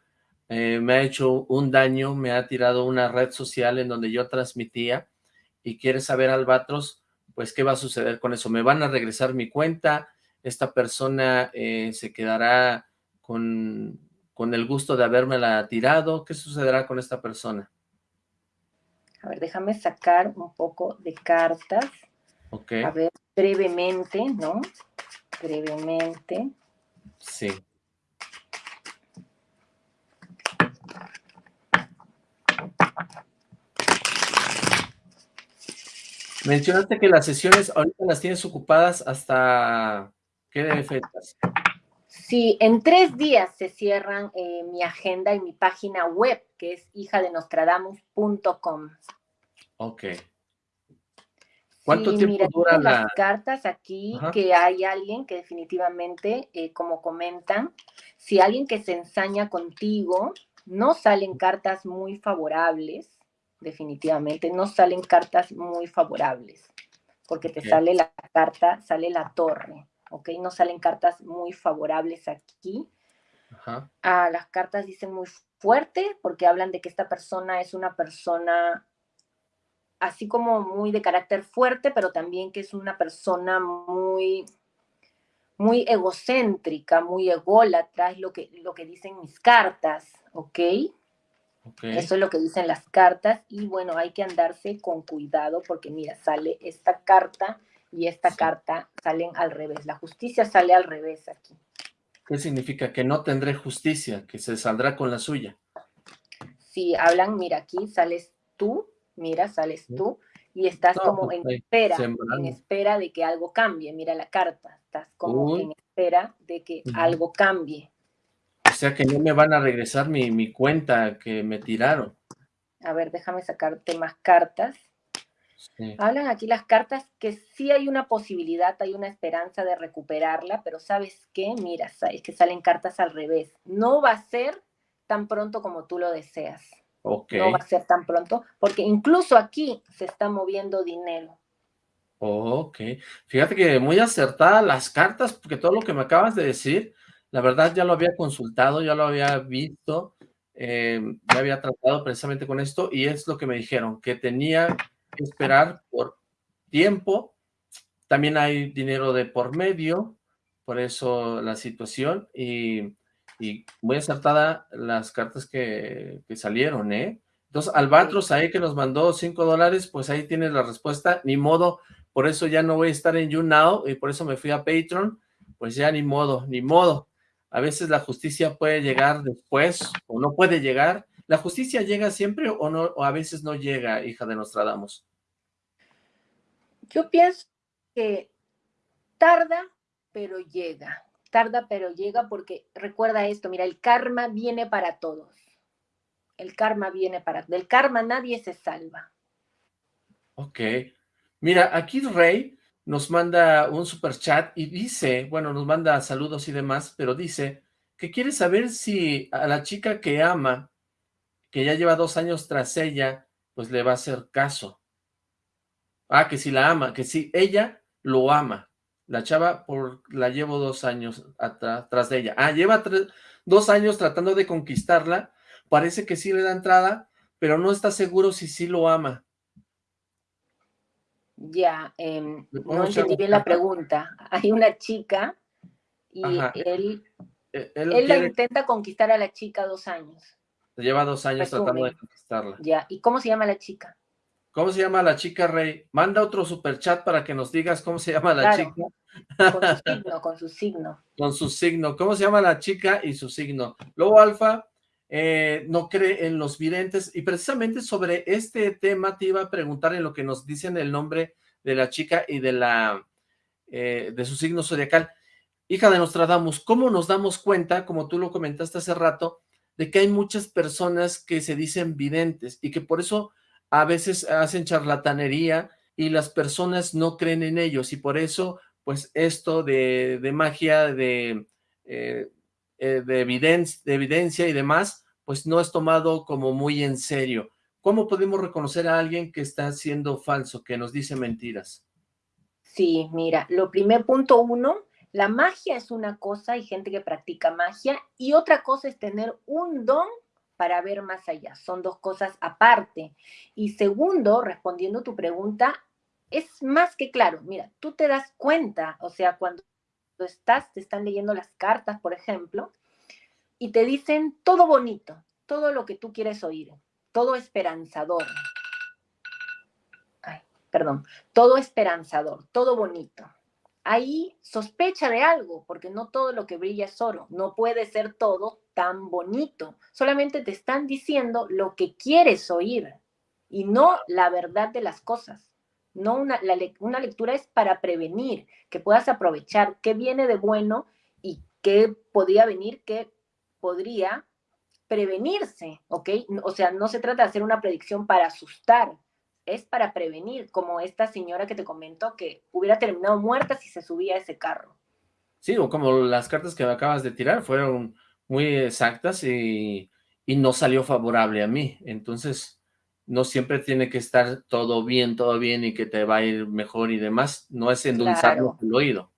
eh, me ha hecho un daño, me ha tirado una red social en donde yo transmitía y quiere saber, Albatros, pues qué va a suceder con eso. Me van a regresar mi cuenta, esta persona eh, se quedará con, con el gusto de habérmela tirado, ¿qué sucederá con esta persona? A ver, déjame sacar un poco de cartas. Ok. A ver, brevemente, ¿no? Brevemente. Sí. Mencionaste que las sesiones ahorita las tienes ocupadas hasta ¿qué fechas? Sí, en tres días se cierran eh, mi agenda y mi página web, que es hijadenostradamus.com. Ok. ¿Cuánto sí, tiempo mira, dura la...? las cartas aquí que hay alguien que definitivamente, eh, como comentan, si alguien que se ensaña contigo, no salen cartas muy favorables, definitivamente, no salen cartas muy favorables, porque te sale la carta, sale la torre, ¿ok? No salen cartas muy favorables aquí. Ajá. Ah, las cartas dicen muy fuerte, porque hablan de que esta persona es una persona así como muy de carácter fuerte, pero también que es una persona muy, muy egocéntrica, muy ególatra, es lo que, lo que dicen mis cartas, ¿ok? Eso es lo que dicen las cartas y bueno, hay que andarse con cuidado porque mira, sale esta carta y esta carta salen al revés. La justicia sale al revés aquí. ¿Qué significa? Que no tendré justicia, que se saldrá con la suya. Si hablan, mira, aquí sales tú, mira, sales tú y estás como pues, en espera, en espera de que algo cambie. Mira la carta, estás como en espera de que algo cambie. O sea que no me van a regresar mi, cuenta que me tiraron. A ver, déjame sacarte más cartas. Hablan aquí las cartas que sí hay una posibilidad, hay una esperanza de recuperarla, pero ¿sabes qué? Mira, es que salen cartas al revés. No va a ser tan pronto como tú lo deseas. No va a ser tan pronto, porque incluso aquí se está moviendo dinero. Ok. Fíjate que muy acertadas las cartas, porque todo lo que me acabas de decir la verdad ya lo había consultado, ya lo había visto, eh, ya había tratado precisamente con esto y es lo que me dijeron, que tenía esperar por tiempo, también hay dinero de por medio, por eso la situación y, muy acertada las cartas que, que salieron, ¿eh? Entonces, Albatros ahí que nos mandó 5 dólares, pues ahí tienes la respuesta, ni modo, por eso ya no voy a estar en YouNow y por eso me fui a Patreon, pues ya ni modo, ni modo. A veces la justicia puede llegar después o no puede llegar. ¿La justicia llega siempre o, no, o a veces no llega, hija de Nostradamus? Yo pienso que tarda, pero llega. Tarda, pero llega porque recuerda esto, mira, el karma viene para todos. El karma viene para... Del karma nadie se salva. Ok. Mira, aquí Rey nos manda un super chat y dice, bueno, nos manda saludos y demás, pero dice que quiere saber si a la chica que ama, que ya lleva dos años tras ella, pues le va a hacer caso. Ah, que si la ama, que si ella lo ama. La chava por la llevo dos años atrás de ella. Ah, lleva dos años tratando de conquistarla, parece que sí le da entrada, pero no está seguro si sí lo ama. Ya, em, no entendí bien la pregunta. Hay una chica y él, e, él, la intenta conquistar a la chica dos años. Lleva dos años tratando de conquistarla. Ya, ¿y cómo se llama la chica? ¿Cómo se llama la chica, Rey? Manda otro super chat para que nos digas cómo se llama la chica. Con su signo, con su signo. Con su signo. ¿Cómo se llama la chica y su signo? Luego, Alfa, eh, no cree en los videntes, y precisamente sobre este tema te iba a preguntar en lo que nos dicen el nombre de la chica y de la eh, de su signo zodiacal. Hija de Nostradamus, ¿cómo nos damos cuenta, como tú lo comentaste hace rato, de que hay muchas personas que se dicen videntes y que por eso a veces hacen charlatanería y las personas no creen en ellos y por eso pues esto de, magia, de, eh, eh, de, evidencia, de evidencia y demás, pues no es tomado como muy en serio. ¿Cómo podemos reconocer a alguien que está siendo falso, que nos dice mentiras? Sí, mira, lo primer punto uno, la magia es una cosa, hay gente que practica magia, y otra cosa es tener un don para ver más allá. Son dos cosas aparte. Y segundo, respondiendo tu pregunta, es más que claro. Mira, tú te das cuenta, o sea, cuando estás, te están leyendo las cartas, por ejemplo, y te dicen todo bonito, todo lo que tú quieres oír, todo esperanzador. perdón, todo esperanzador, todo bonito. Ahí sospecha de algo, porque no todo lo que brilla es oro, no puede ser todo tan bonito. Solamente te están diciendo lo que quieres oír y no la verdad de las cosas. No una, una lectura es para prevenir, que puedas aprovechar qué viene de bueno y qué podría venir, qué podría prevenirse, ¿ok? O sea, no se trata de hacer una predicción para asustar, es para prevenir, como esta señora que te comentó que hubiera terminado muerta si se subía a ese carro. Sí, o como las cartas que acabas de tirar fueron muy exactas y, y no salió favorable a mí, entonces no siempre tiene que estar todo bien, todo bien y que te va a ir mejor y demás, no es endulzarlo el oído.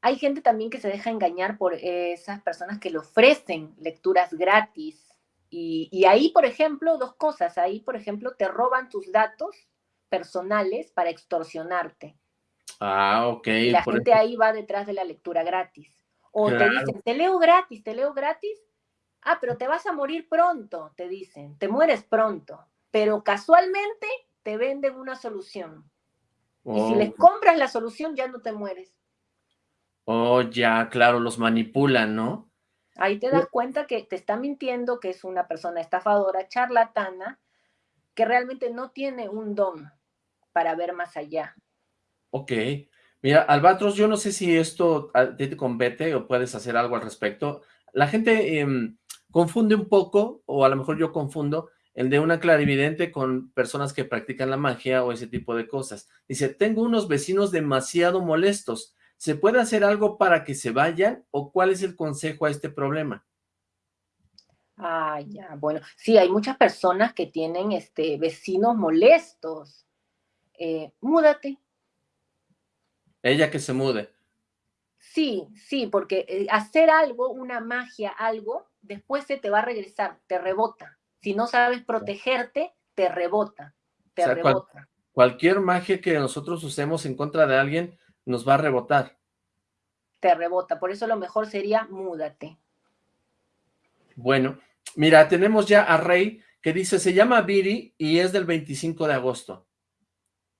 Hay gente también que se deja engañar por esas personas que le ofrecen lecturas gratis y, ahí, por ejemplo, dos cosas. Ahí, por ejemplo, te roban tus datos personales para extorsionarte. Ah, ok. Y la gente ahí va detrás de la lectura gratis. O te dicen, te leo gratis, te leo gratis. Ah, pero te vas a morir pronto, te dicen. Te mueres pronto. Pero casualmente te venden una solución. Y si les compras la solución, ya no te mueres. Oh, ya, claro, los manipulan, ¿no? Ahí te das cuenta que te está mintiendo, que es una persona estafadora, charlatana, que realmente no tiene un don para ver más allá. Ok. Mira, Albatros, yo no sé si esto te compete o puedes hacer algo al respecto. La gente em, confunde un poco, o a lo mejor yo confundo, el de una clarividente con personas que practican la magia o ese tipo de cosas. Dice, tengo unos vecinos demasiado molestos. ¿Se puede hacer algo para que se vayan o cuál es el consejo a este problema? Ah, ya, bueno, sí, hay muchas personas que tienen este, vecinos molestos. Eh, múdate. Ella que se mude. Sí, sí, porque eh, hacer algo, una magia, algo, después se te va a regresar, te rebota. Si no sabes protegerte, te rebota, te rebota. cualquier magia que nosotros usemos en contra de alguien, nos va a rebotar. Te rebota, por eso lo mejor sería múdate. Bueno, mira, tenemos ya a Rey que dice, se llama Viri y es del 25 de agosto.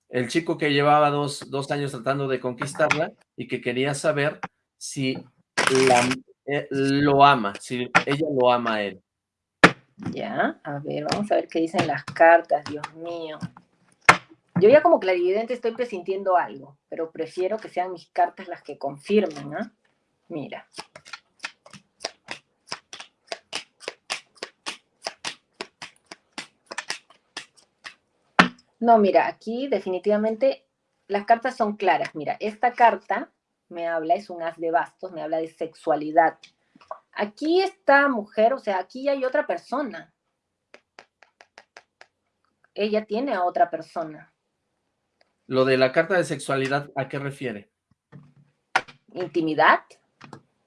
El chico que llevaba dos, años tratando de conquistarla y que quería saber si eh, lo ama, si ella lo ama a él. Ya, a ver, vamos a ver qué dicen las cartas, Dios mío. Yo ya como clarividente estoy presintiendo algo, pero prefiero que sean mis cartas las que confirmen, ¿ah? Mira. No, mira, aquí definitivamente las cartas son claras. Mira, esta carta me habla, es un as de bastos, me habla de sexualidad. Aquí esta mujer, o sea, aquí hay otra persona. Ella tiene a otra persona. Lo de la carta de sexualidad, ¿a qué refiere? ¿Intimidad?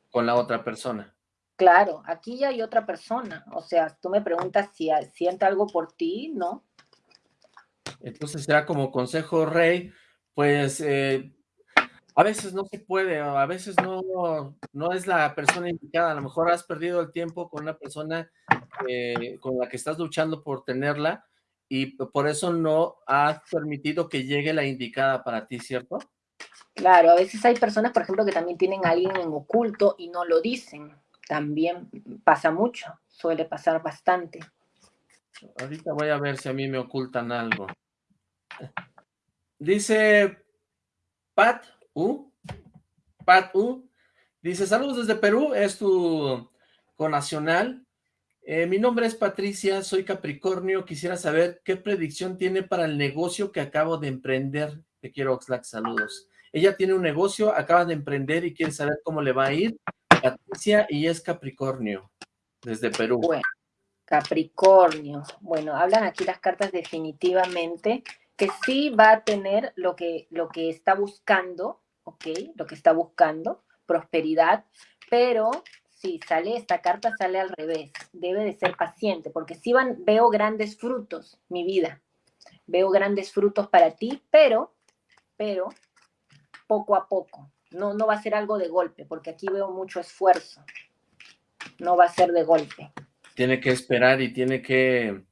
Con la otra persona. Claro, aquí ya hay otra persona. O sea, tú me preguntas si siente algo por ti, ¿no? Entonces ya como consejo rey, pues eh, a veces no se puede, a veces no, no es la persona indicada, a lo mejor has perdido el tiempo con una persona eh, con la que estás luchando por tenerla, y por eso no has permitido que llegue la indicada para ti, ¿cierto? Claro, a veces hay personas, por ejemplo, que también tienen a alguien en oculto y no lo dicen. También pasa mucho, suele pasar bastante. Ahorita voy a ver si a mí me ocultan algo. Dice Pat U, Pat U, dice, saludos desde Perú, es tu conacional, eh, mi nombre es Patricia, soy Capricornio, quisiera saber qué predicción tiene para el negocio que acabo de emprender. Te quiero, Oxlack, saludos. Ella tiene un negocio, acaba de emprender y quiere saber cómo le va a ir. Patricia y es Capricornio, desde Perú. Bueno, Capricornio. Bueno, hablan aquí las cartas definitivamente que sí va a tener lo que, lo que está buscando, ¿ok? Lo que está buscando, prosperidad, pero sí, sale esta carta, sale al revés. Debe de ser paciente, porque sí van, veo grandes frutos, mi vida. Veo grandes frutos para ti, pero, pero, poco a poco. No, no va a ser algo de golpe, porque aquí veo mucho esfuerzo. No va a ser de golpe. Tiene que esperar y tiene que...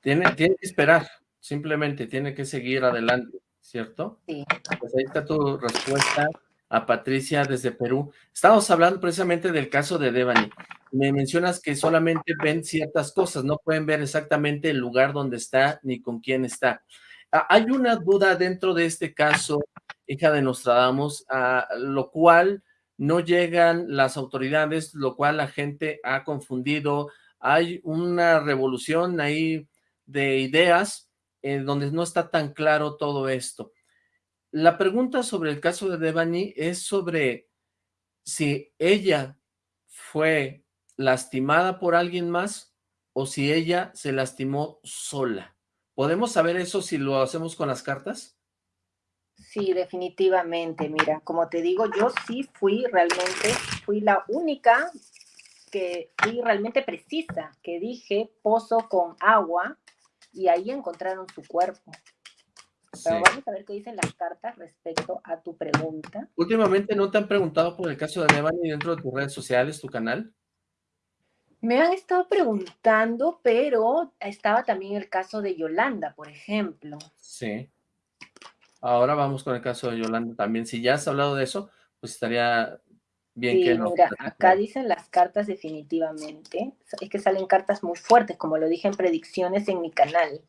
Tiene, tiene que esperar. simplemente tiene que seguir adelante, ¿cierto? Sí. Pues ahí está tu respuesta a Patricia desde Perú. Estamos hablando precisamente del caso de Devani. Me mencionas que solamente ven ciertas cosas, no pueden ver exactamente el lugar donde está ni con quién está. Ah, hay una duda dentro de este caso, hija de Nostradamus, a lo cual no llegan las autoridades, lo cual la gente ha confundido. Hay una revolución ahí de ideas en donde no está tan claro todo esto. La pregunta sobre el caso de Devani es sobre si ella fue lastimada por alguien más o si ella se lastimó sola. ¿Podemos saber eso si lo hacemos con las cartas? Sí, definitivamente. Mira, como te digo, yo sí fui realmente, fui la única que fui realmente precisa, que dije pozo con agua y ahí encontraron su cuerpo. Pero vamos a ver qué dicen las cartas respecto a tu pregunta. Últimamente, ¿no te han preguntado por el caso de Devani dentro de tus redes sociales, tu canal? Me han estado preguntando, pero estaba también el caso de Yolanda, por ejemplo. Sí. Ahora vamos con el caso de Yolanda también. Si ya has hablado de eso, pues estaría bien que no. mira, acá dicen las cartas definitivamente. Es que salen cartas muy fuertes, como lo dije en predicciones en mi canal.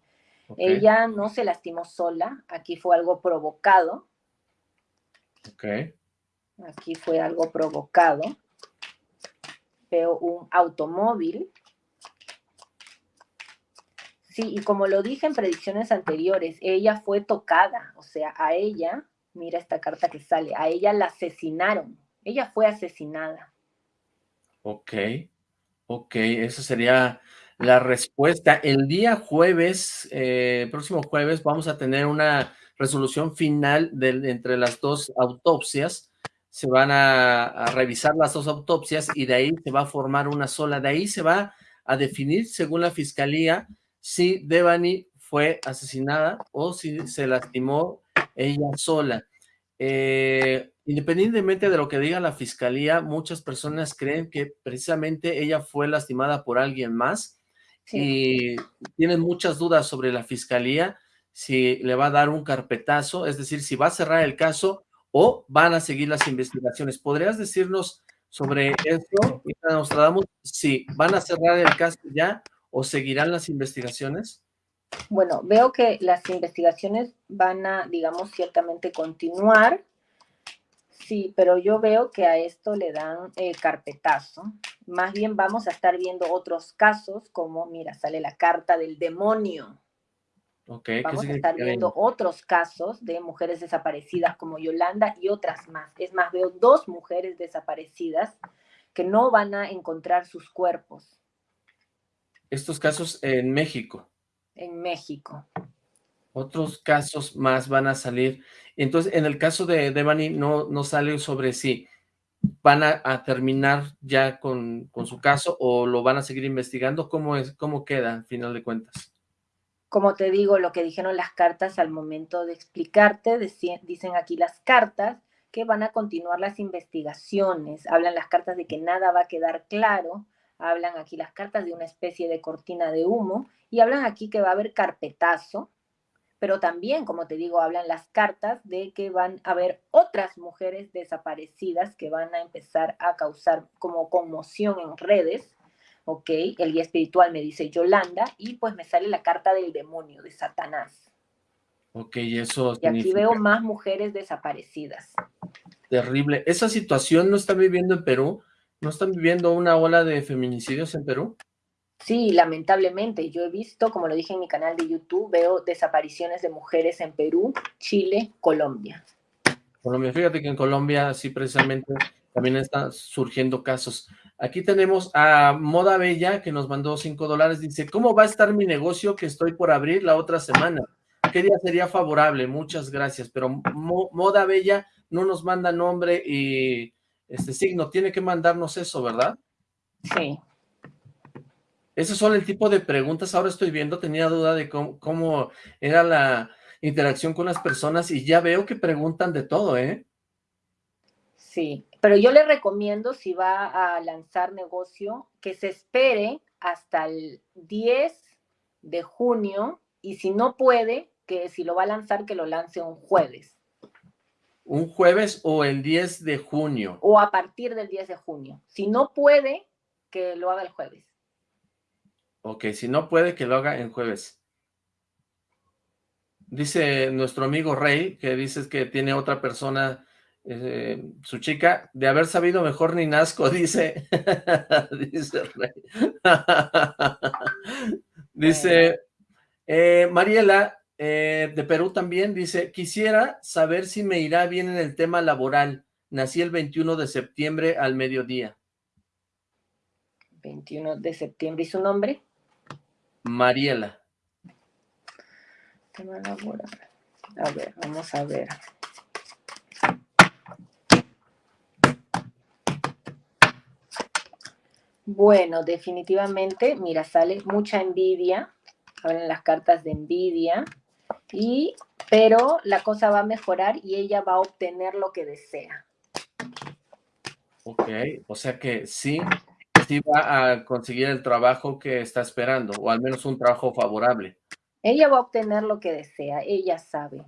Ella no se lastimó sola, aquí fue algo provocado. Ok. Aquí fue algo provocado. Veo un automóvil. Sí, y como lo dije en predicciones anteriores, ella fue tocada, o sea, a ella, mira esta carta que sale, a ella la asesinaron, ella fue asesinada. Ok, ok, eso sería la respuesta. El día jueves, eh, próximo jueves, vamos a tener una resolución final de, entre las dos autopsias. Se van a, revisar las dos autopsias y de ahí se va a formar una sola. De ahí se va a definir, según la fiscalía, si Devani fue asesinada o si se lastimó ella sola. Eh, independientemente de lo que diga la fiscalía, muchas personas creen que precisamente ella fue lastimada por alguien más y tienen muchas dudas sobre la fiscalía, si le va a dar un carpetazo, es decir, si va a cerrar el caso o van a seguir las investigaciones. ¿Podrías decirnos sobre esto? Nostradamus, si van a cerrar el caso ya o seguirán las investigaciones. Bueno, veo que las investigaciones van a, digamos, ciertamente continuar. Sí, pero yo veo que a esto le dan eh, carpetazo. Más bien vamos a estar viendo otros casos, como, mira, sale la carta del demonio. Okay, vamos a estar viendo otros casos de mujeres desaparecidas como Yolanda y otras más. Es más, veo dos mujeres desaparecidas que no van a encontrar sus cuerpos. Estos casos en México. En México otros casos más van a salir. Entonces, en el caso de Devani no, no sale sobre si van a, terminar ya con, su caso o lo van a seguir investigando. ¿Cómo, es, ¿Cómo queda al final de cuentas? Como te digo, lo que dijeron las cartas al momento de explicarte, dicen aquí las cartas que van a continuar las investigaciones. Hablan las cartas de que nada va a quedar claro. Hablan aquí las cartas de una especie de cortina de humo y hablan aquí que va a haber carpetazo pero también, como te digo, hablan las cartas de que van a haber otras mujeres desaparecidas que van a empezar a causar como conmoción en redes, ¿ok? El guía espiritual me dice Yolanda y pues me sale la carta del demonio, de Satanás. Ok, eso Y aquí veo más mujeres desaparecidas. Terrible. ¿Esa situación no está viviendo en Perú? ¿No están viviendo una ola de feminicidios en Perú? Sí, lamentablemente. Yo he visto, como lo dije en mi canal de YouTube, veo desapariciones de mujeres en Perú, Chile, Colombia. Colombia, fíjate que en Colombia sí precisamente también están surgiendo casos. Aquí tenemos a Moda Bella que nos mandó cinco dólares. Dice, ¿cómo va a estar mi negocio que estoy por abrir la otra semana? ¿Qué día sería favorable? Muchas gracias. Pero Moda Bella no nos manda nombre y este signo. Tiene que mandarnos eso, ¿verdad? Sí. Esos son el tipo de preguntas, ahora estoy viendo, tenía duda de cómo, era la interacción con las personas y ya veo que preguntan de todo, ¿eh? Sí, pero yo le recomiendo si va a lanzar negocio que se espere hasta el 10 de junio y si no puede, que si lo va a lanzar, que lo lance un jueves. ¿Un jueves o el 10 de junio? O a partir del 10 de junio. Si no puede, que lo haga el jueves. Ok, si no puede, que lo haga el jueves. Dice nuestro amigo Rey, que dices que tiene otra persona, eh, su chica, de haber sabido mejor ni nazco, dice, dice Rey. dice, eh, Mariela, eh, de Perú también, dice, quisiera saber si me irá bien en el tema laboral. Nací el 21 de septiembre al mediodía. 21 de septiembre. ¿Y su nombre? Mariela. Tema laboral. A ver, vamos a ver. Bueno, definitivamente, mira, sale mucha envidia. Abren las cartas de envidia y, pero la cosa va a mejorar y ella va a obtener lo que desea. Ok, o sea que sí, sí va a conseguir el trabajo que está esperando, o al menos un trabajo favorable. Ella va a obtener lo que desea, ella sabe.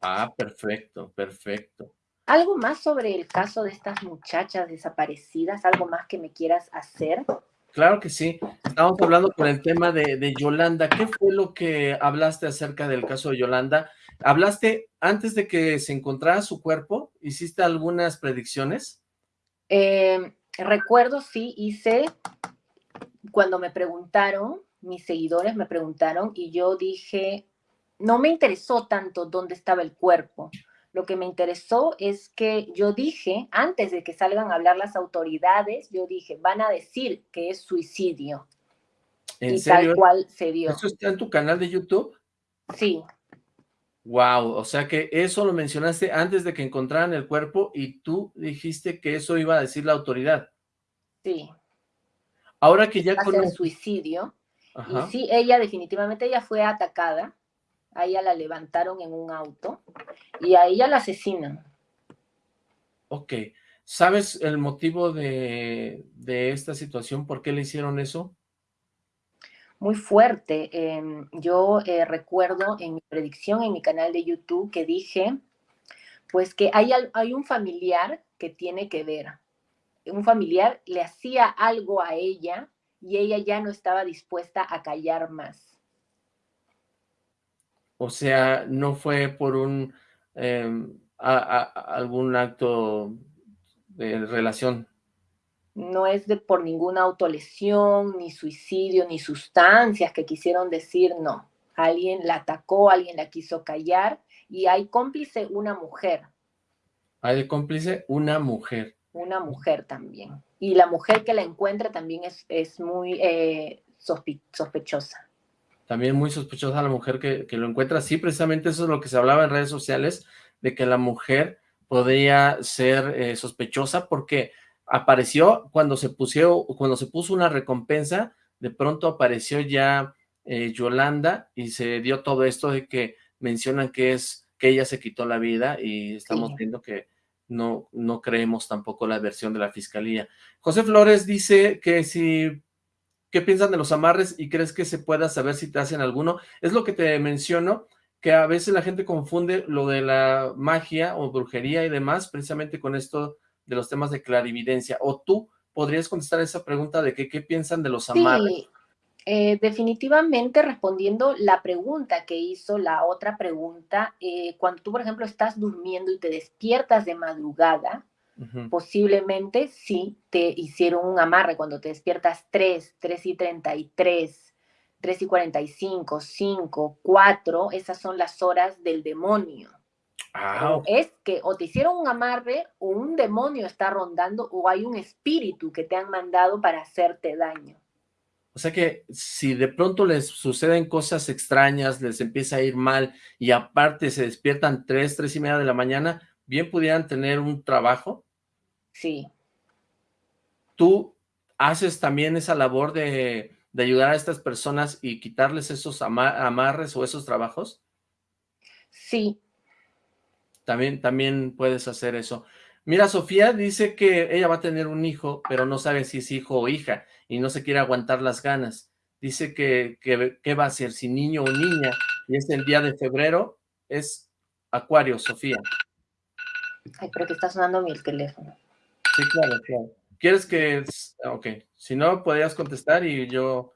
Ah, perfecto, perfecto. ¿Algo más sobre el caso de estas muchachas desaparecidas? ¿Algo más que me quieras hacer? Claro que sí. Estamos hablando con el tema de, Yolanda. ¿Qué fue lo que hablaste acerca del caso de Yolanda? ¿Hablaste antes de que se encontrara su cuerpo? ¿Hiciste algunas predicciones? Em, recuerdo, sí, hice, cuando me preguntaron, mis seguidores me preguntaron y yo dije, no me interesó tanto dónde estaba el cuerpo. Lo que me interesó es que yo dije, antes de que salgan a hablar las autoridades, yo dije, van a decir que es suicidio. ¿En y serio? tal cual se dio. ¿Eso está en tu canal de YouTube? Sí. Wow, o sea que eso lo mencionaste antes de que encontraran el cuerpo y tú dijiste que eso iba a decir la autoridad. Sí. Ahora que ya con suicidio. Y sí, ella definitivamente ella fue atacada a ella la levantaron en un auto y a ella la asesinan. Ok. ¿Sabes el motivo de, esta situación? ¿Por qué le hicieron eso? Muy fuerte. Em, yo eh, recuerdo en mi predicción en mi canal de YouTube que dije, pues que hay, hay un familiar que tiene que ver. Un familiar le hacía algo a ella y ella ya no estaba dispuesta a callar más. O sea, no fue por un em, algún acto de relación. No es de por ninguna autolesión, ni suicidio, ni sustancias que quisieron decir, no. Alguien la atacó, alguien la quiso callar y hay cómplice una mujer. Hay de cómplice una mujer. Una mujer también. Y la mujer que la encuentra también es, es muy eh, sospechosa también muy sospechosa la mujer que, lo encuentra. Sí, precisamente eso es lo que se hablaba en redes sociales, de que la mujer podría ser eh, sospechosa porque apareció cuando se, pusió, cuando se puso una recompensa, de pronto apareció ya eh, Yolanda y se dio todo esto de que mencionan que es que ella se quitó la vida y estamos viendo que no, no creemos tampoco la versión de la fiscalía. José Flores dice que si ¿Qué piensan de los amarres y crees que se pueda saber si te hacen alguno? Es lo que te menciono, que a veces la gente confunde lo de la magia o brujería y demás, precisamente con esto de los temas de clarividencia. O tú podrías contestar esa pregunta de que, qué piensan de los amarres. Sí, eh, definitivamente respondiendo la pregunta que hizo la otra pregunta, eh, cuando tú, por ejemplo, estás durmiendo y te despiertas de madrugada, Posiblemente sí te hicieron un amarre cuando te despiertas 3, 3 y 33, 3 y 45, 5, 4, esas son las horas del demonio. Ah, es que o te hicieron un amarre o un demonio está rondando o hay un espíritu que te han mandado para hacerte daño. O sea que si de pronto les suceden cosas extrañas, les empieza a ir mal y aparte se despiertan 3, 3 y media de la mañana, bien pudieran tener un trabajo Sí. ¿Tú haces también esa labor de, ayudar a estas personas y quitarles esos amarres o esos trabajos? Sí. También, también puedes hacer eso. Mira, Sofía dice que ella va a tener un hijo, pero no sabe si es hijo o hija, y no se quiere aguantar las ganas. Dice que, que, va a ser, si niño o niña, y es el día de febrero, es Acuario, Sofía. Ay, pero que está sonando mi teléfono. Sí, claro, claro. ¿Quieres que...? Ok, si no, podrías contestar y yo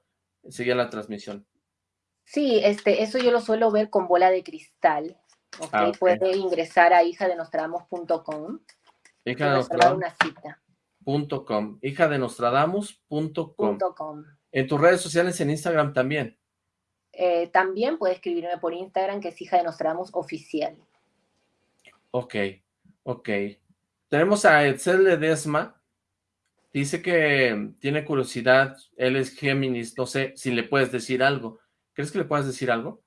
seguía la transmisión. Sí, este, eso yo lo suelo ver con bola de cristal. Okay, ah, Puede ingresar a hijadenostradamus.com. Hija de una cita. Punto com. Hija de Nostradamus.com. En tus redes sociales, en Instagram también. Eh, también puede escribirme por Instagram, que es hija de Nostradamus oficial. Ok, ok. Tenemos a Edsel Ledesma. Dice que tiene curiosidad. Él es Géminis. No sé si le puedes decir algo. ¿Crees que le puedas decir algo?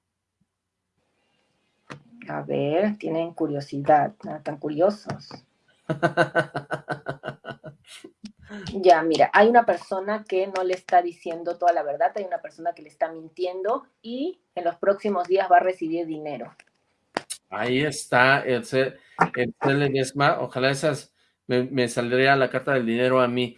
A ver, tienen curiosidad. tan curiosos. Ya, mira, hay una persona que no le está diciendo toda la verdad, hay una persona que le está mintiendo y en los próximos días va a recibir dinero. Ahí está el, el ojalá esas me, saldría la carta del dinero a mí.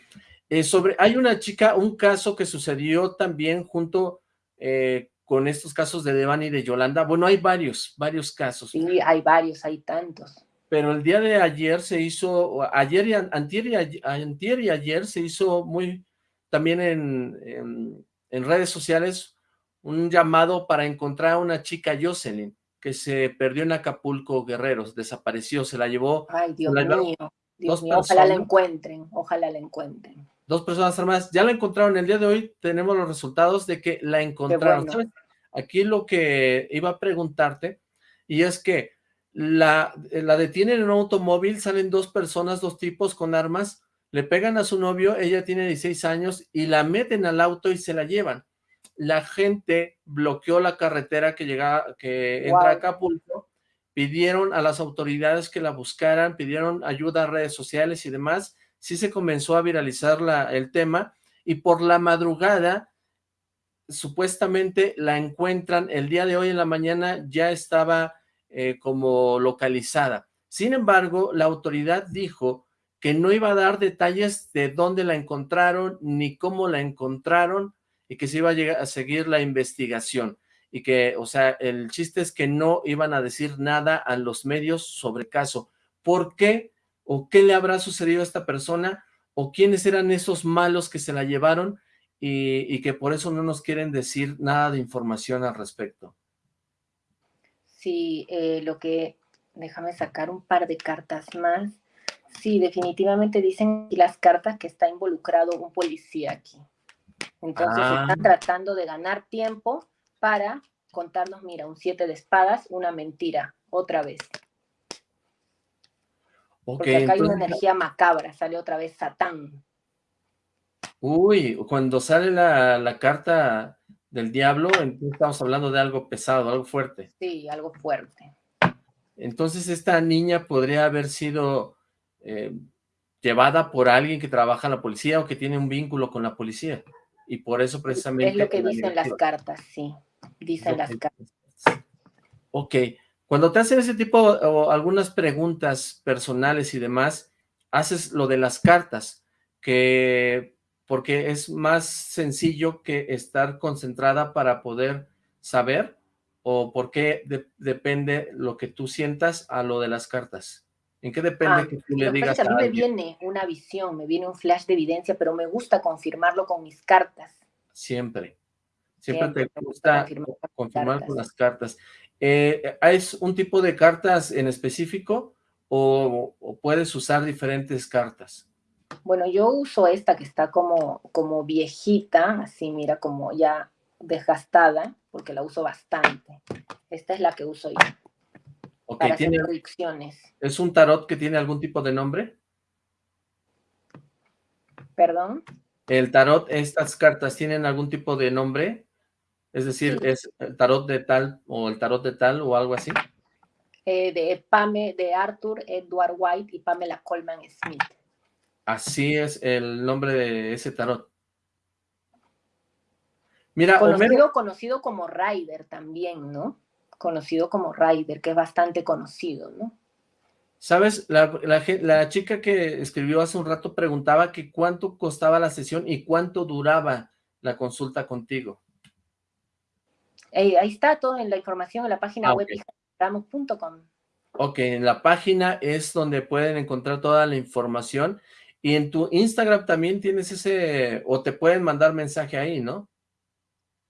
Eh, sobre, hay una chica, un caso que sucedió también junto eh, con estos casos de Devani y de Yolanda. Bueno, hay varios, varios casos. Sí, hay varios, hay tantos pero el día de ayer se hizo, ayer y antier y, ayer se hizo muy, también en, en, redes sociales, un llamado para encontrar a una chica Jocelyn, que se perdió en Acapulco, Guerreros, desapareció, se la llevó. Ay, Dios mío, ojalá la encuentren, ojalá la encuentren. Dos personas armadas, ya la encontraron, el día de hoy tenemos los resultados de que la encontraron. Aquí lo que iba a preguntarte, y es que la, la detienen en un automóvil, salen dos personas, dos tipos con armas, le pegan a su novio, ella tiene 16 años, y la meten al auto y se la llevan. La gente bloqueó la carretera que llega, que entra a Acapulco, pidieron a las autoridades que la buscaran, pidieron ayuda a redes sociales y demás, sí se comenzó a viralizar el tema, y por la madrugada, supuestamente la encuentran, el día de hoy en la mañana ya estaba eh, como localizada. Sin embargo, la autoridad dijo que no iba a dar detalles de dónde la encontraron ni cómo la encontraron y que se iba a, llegar a seguir la investigación y que, o sea, el chiste es que no iban a decir nada a los medios sobre el caso. ¿Por qué? ¿O qué le habrá sucedido a esta persona? ¿O quiénes eran esos malos que se la llevaron y, y que por eso no nos quieren decir nada de información al respecto? Sí, eh, lo que, déjame sacar un par de cartas más. Sí, definitivamente dicen las cartas que está involucrado un policía aquí. Entonces ah. están tratando de ganar tiempo para contarnos, mira, un siete de espadas, una mentira, otra vez. Porque acá hay una energía macabra, sale otra vez Satán. Uy, cuando sale la, la carta del diablo, entonces estamos hablando de algo pesado, algo fuerte. Sí, algo fuerte. Entonces esta niña podría haber sido eh, llevada por alguien que trabaja en la policía o que tiene un vínculo con la policía. Y por eso precisamente... Es lo que dicen las cartas, sí. Dicen las cartas. Ok. Cuando te hacen ese tipo o algunas preguntas personales y demás, haces lo de las cartas, que porque es más sencillo que estar concentrada para poder saber o por qué depende lo que tú sientas a lo de las cartas? ¿En qué depende ah, que tú le digas a, a mí me viene una visión, me viene un flash de evidencia, pero me gusta confirmarlo con mis cartas. Siempre. Siempre, te gusta confirmar, con las cartas. Eh, ¿Es un tipo de cartas en específico o puedes usar diferentes cartas? Bueno, yo uso esta que está como, como viejita, así mira, como ya desgastada, porque la uso bastante. Esta es la que uso yo. para ¿tiene, predicciones. ¿Es un tarot que tiene algún tipo de nombre? ¿Perdón? ¿El tarot, estas cartas, tienen algún tipo de nombre? Es decir, ¿es el tarot de tal o el tarot de tal o algo así? Eh, de Pame, de Arthur Edward White y Pamela Coleman Smith. Así es el nombre de ese tarot. Mira, conocido, conocido como Rider también, ¿no? Conocido como Rider, que es bastante conocido, ¿no? ¿Sabes? La, chica que escribió hace un rato preguntaba que cuánto costaba la sesión y cuánto duraba la consulta contigo. Eh, ahí está todo en la información en la página ah, web. Ok, en la página es donde pueden encontrar toda la información. Y en tu Instagram también tienes ese, o te pueden mandar mensaje ahí, ¿no?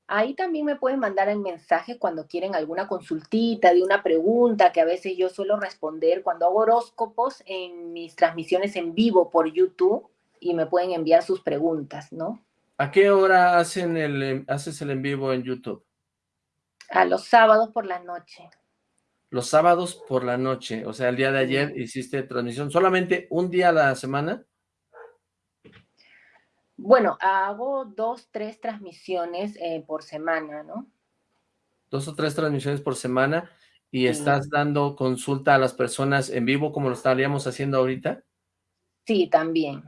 Ahí también me pueden mandar el mensaje cuando quieren alguna consultita de una pregunta que a veces yo suelo responder cuando hago horóscopos en mis transmisiones en vivo por YouTube y me pueden enviar sus preguntas, ¿no? ¿A qué hora hacen el, haces el en vivo en YouTube? A los sábados por la noche. Los sábados por la noche, o sea, el día de ayer hiciste transmisión, ¿solamente un día a la semana? Bueno, hago dos, tres transmisiones eh, por semana, ¿no? Dos o tres transmisiones por semana y estás dando consulta a las personas en vivo como lo estaríamos haciendo ahorita. Sí, también.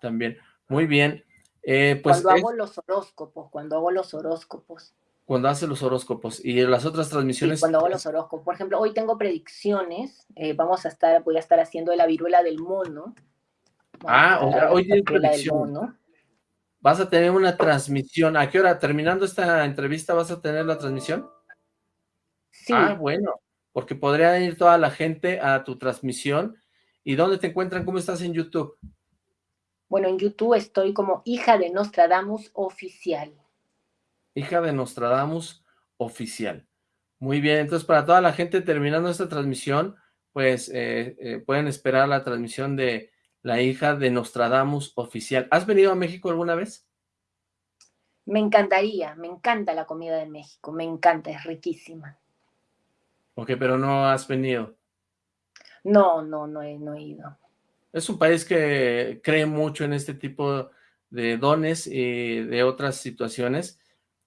También. Muy bien. Eh, pues cuando hago los horóscopos, cuando hago los horóscopos. Cuando hace los horóscopos. Y las otras transmisiones. cuando hago los horóscopos. Por ejemplo, hoy tengo predicciones. Eh, vamos a estar, voy a estar haciendo de la viruela del mono ah, hoy tienes predicción. ¿Vas a tener una transmisión? ¿A qué hora? ¿Terminando esta entrevista vas a tener la transmisión? Sí. Ah, bueno, porque podría ir toda la gente a tu transmisión. ¿Y dónde te encuentran? ¿Cómo estás en YouTube? Bueno, en YouTube estoy como hija de Nostradamus oficial. Hija de Nostradamus oficial. Muy bien, entonces para toda la gente terminando esta transmisión, pues eh, eh, pueden esperar la transmisión de la hija de Nostradamus oficial. ¿Has venido a México alguna vez? Me encantaría, me encanta la comida de México, me encanta, es riquísima. Ok, pero no has venido. No, no, no he, no he ido. Es un país que cree mucho en este tipo de dones y de otras situaciones.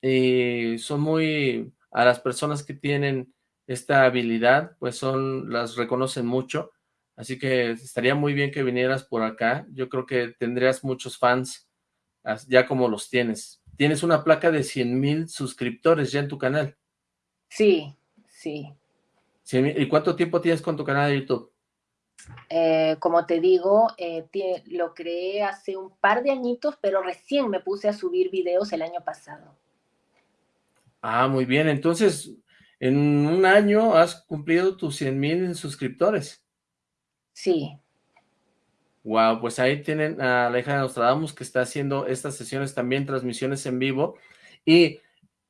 Y son muy, a las personas que tienen esta habilidad, pues son, las reconocen mucho Así que estaría muy bien que vinieras por acá. Yo creo que tendrías muchos fans, ya como los tienes. Tienes una placa de 100 mil suscriptores ya en tu canal. Sí, sí. ¿Y cuánto tiempo tienes con tu canal de YouTube? Eh, como te digo, eh, lo creé hace un par de añitos, pero recién me puse a subir videos el año pasado. Ah, muy bien. Entonces, en un año has cumplido tus 100 mil suscriptores. Sí. Wow, pues ahí tienen a la hija de Nostradamus que está haciendo estas sesiones también, transmisiones en vivo. Y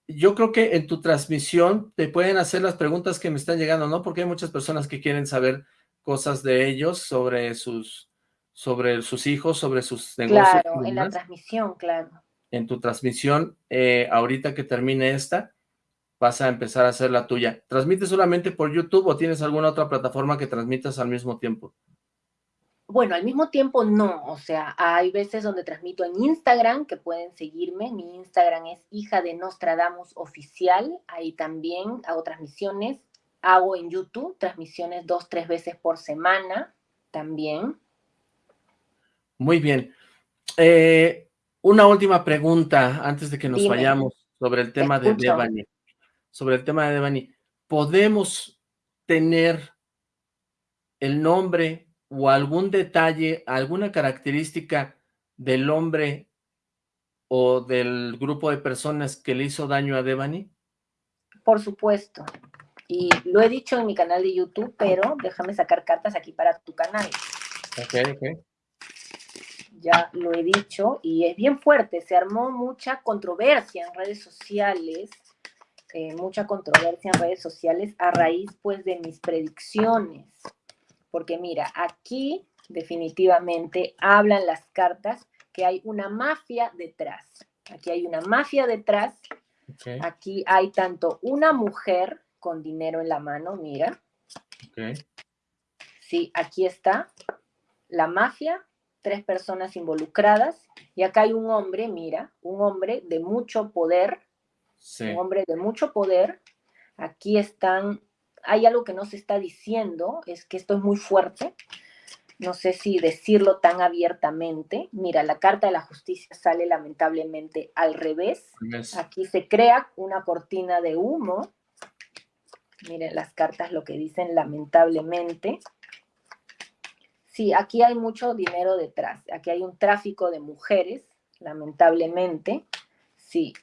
yo creo que en tu transmisión te pueden hacer las preguntas que me están llegando, ¿no? Porque hay muchas personas que quieren saber cosas de ellos, sobre sus, sobre sus hijos, sobre sus negocios. Claro, en la transmisión, claro. En tu transmisión, eh, ahorita que termine esta, vas a empezar a hacer la tuya. ¿Transmites solamente por YouTube o tienes alguna otra plataforma que transmitas al mismo tiempo? Bueno, al mismo tiempo no, o sea, hay veces donde transmito en Instagram, que pueden seguirme, mi Instagram es hija de Nostradamus oficial, ahí también hago transmisiones, hago en YouTube transmisiones dos, tres veces por semana, también. Muy bien. Eh, una última pregunta antes de que nos vayamos sobre el tema de Devani sobre el tema de Devani, ¿podemos tener el nombre o algún detalle, alguna característica del hombre o del grupo de personas que le hizo daño a Devani? Por supuesto. Y lo he dicho en mi canal de YouTube, pero déjame sacar cartas aquí para tu canal. Ok, ok. Ya lo he dicho y es bien fuerte. Se armó mucha controversia en redes sociales eh, mucha controversia en redes sociales a raíz pues de mis predicciones. Porque mira, aquí definitivamente hablan las cartas que hay una mafia detrás. Aquí hay una mafia detrás. Aquí hay tanto una mujer con dinero en la mano, mira. Sí, aquí está la mafia, tres personas involucradas. Y acá hay un hombre, mira, un hombre de mucho poder, un hombre de mucho poder. Aquí están, hay algo que no se está diciendo, es que esto es muy fuerte. No sé si decirlo tan abiertamente. Mira, la Carta de la Justicia sale lamentablemente al revés. Aquí se crea una cortina de humo. Miren las cartas lo que dicen lamentablemente. Sí, aquí hay mucho dinero detrás. Aquí hay un tráfico de mujeres, lamentablemente. Sí,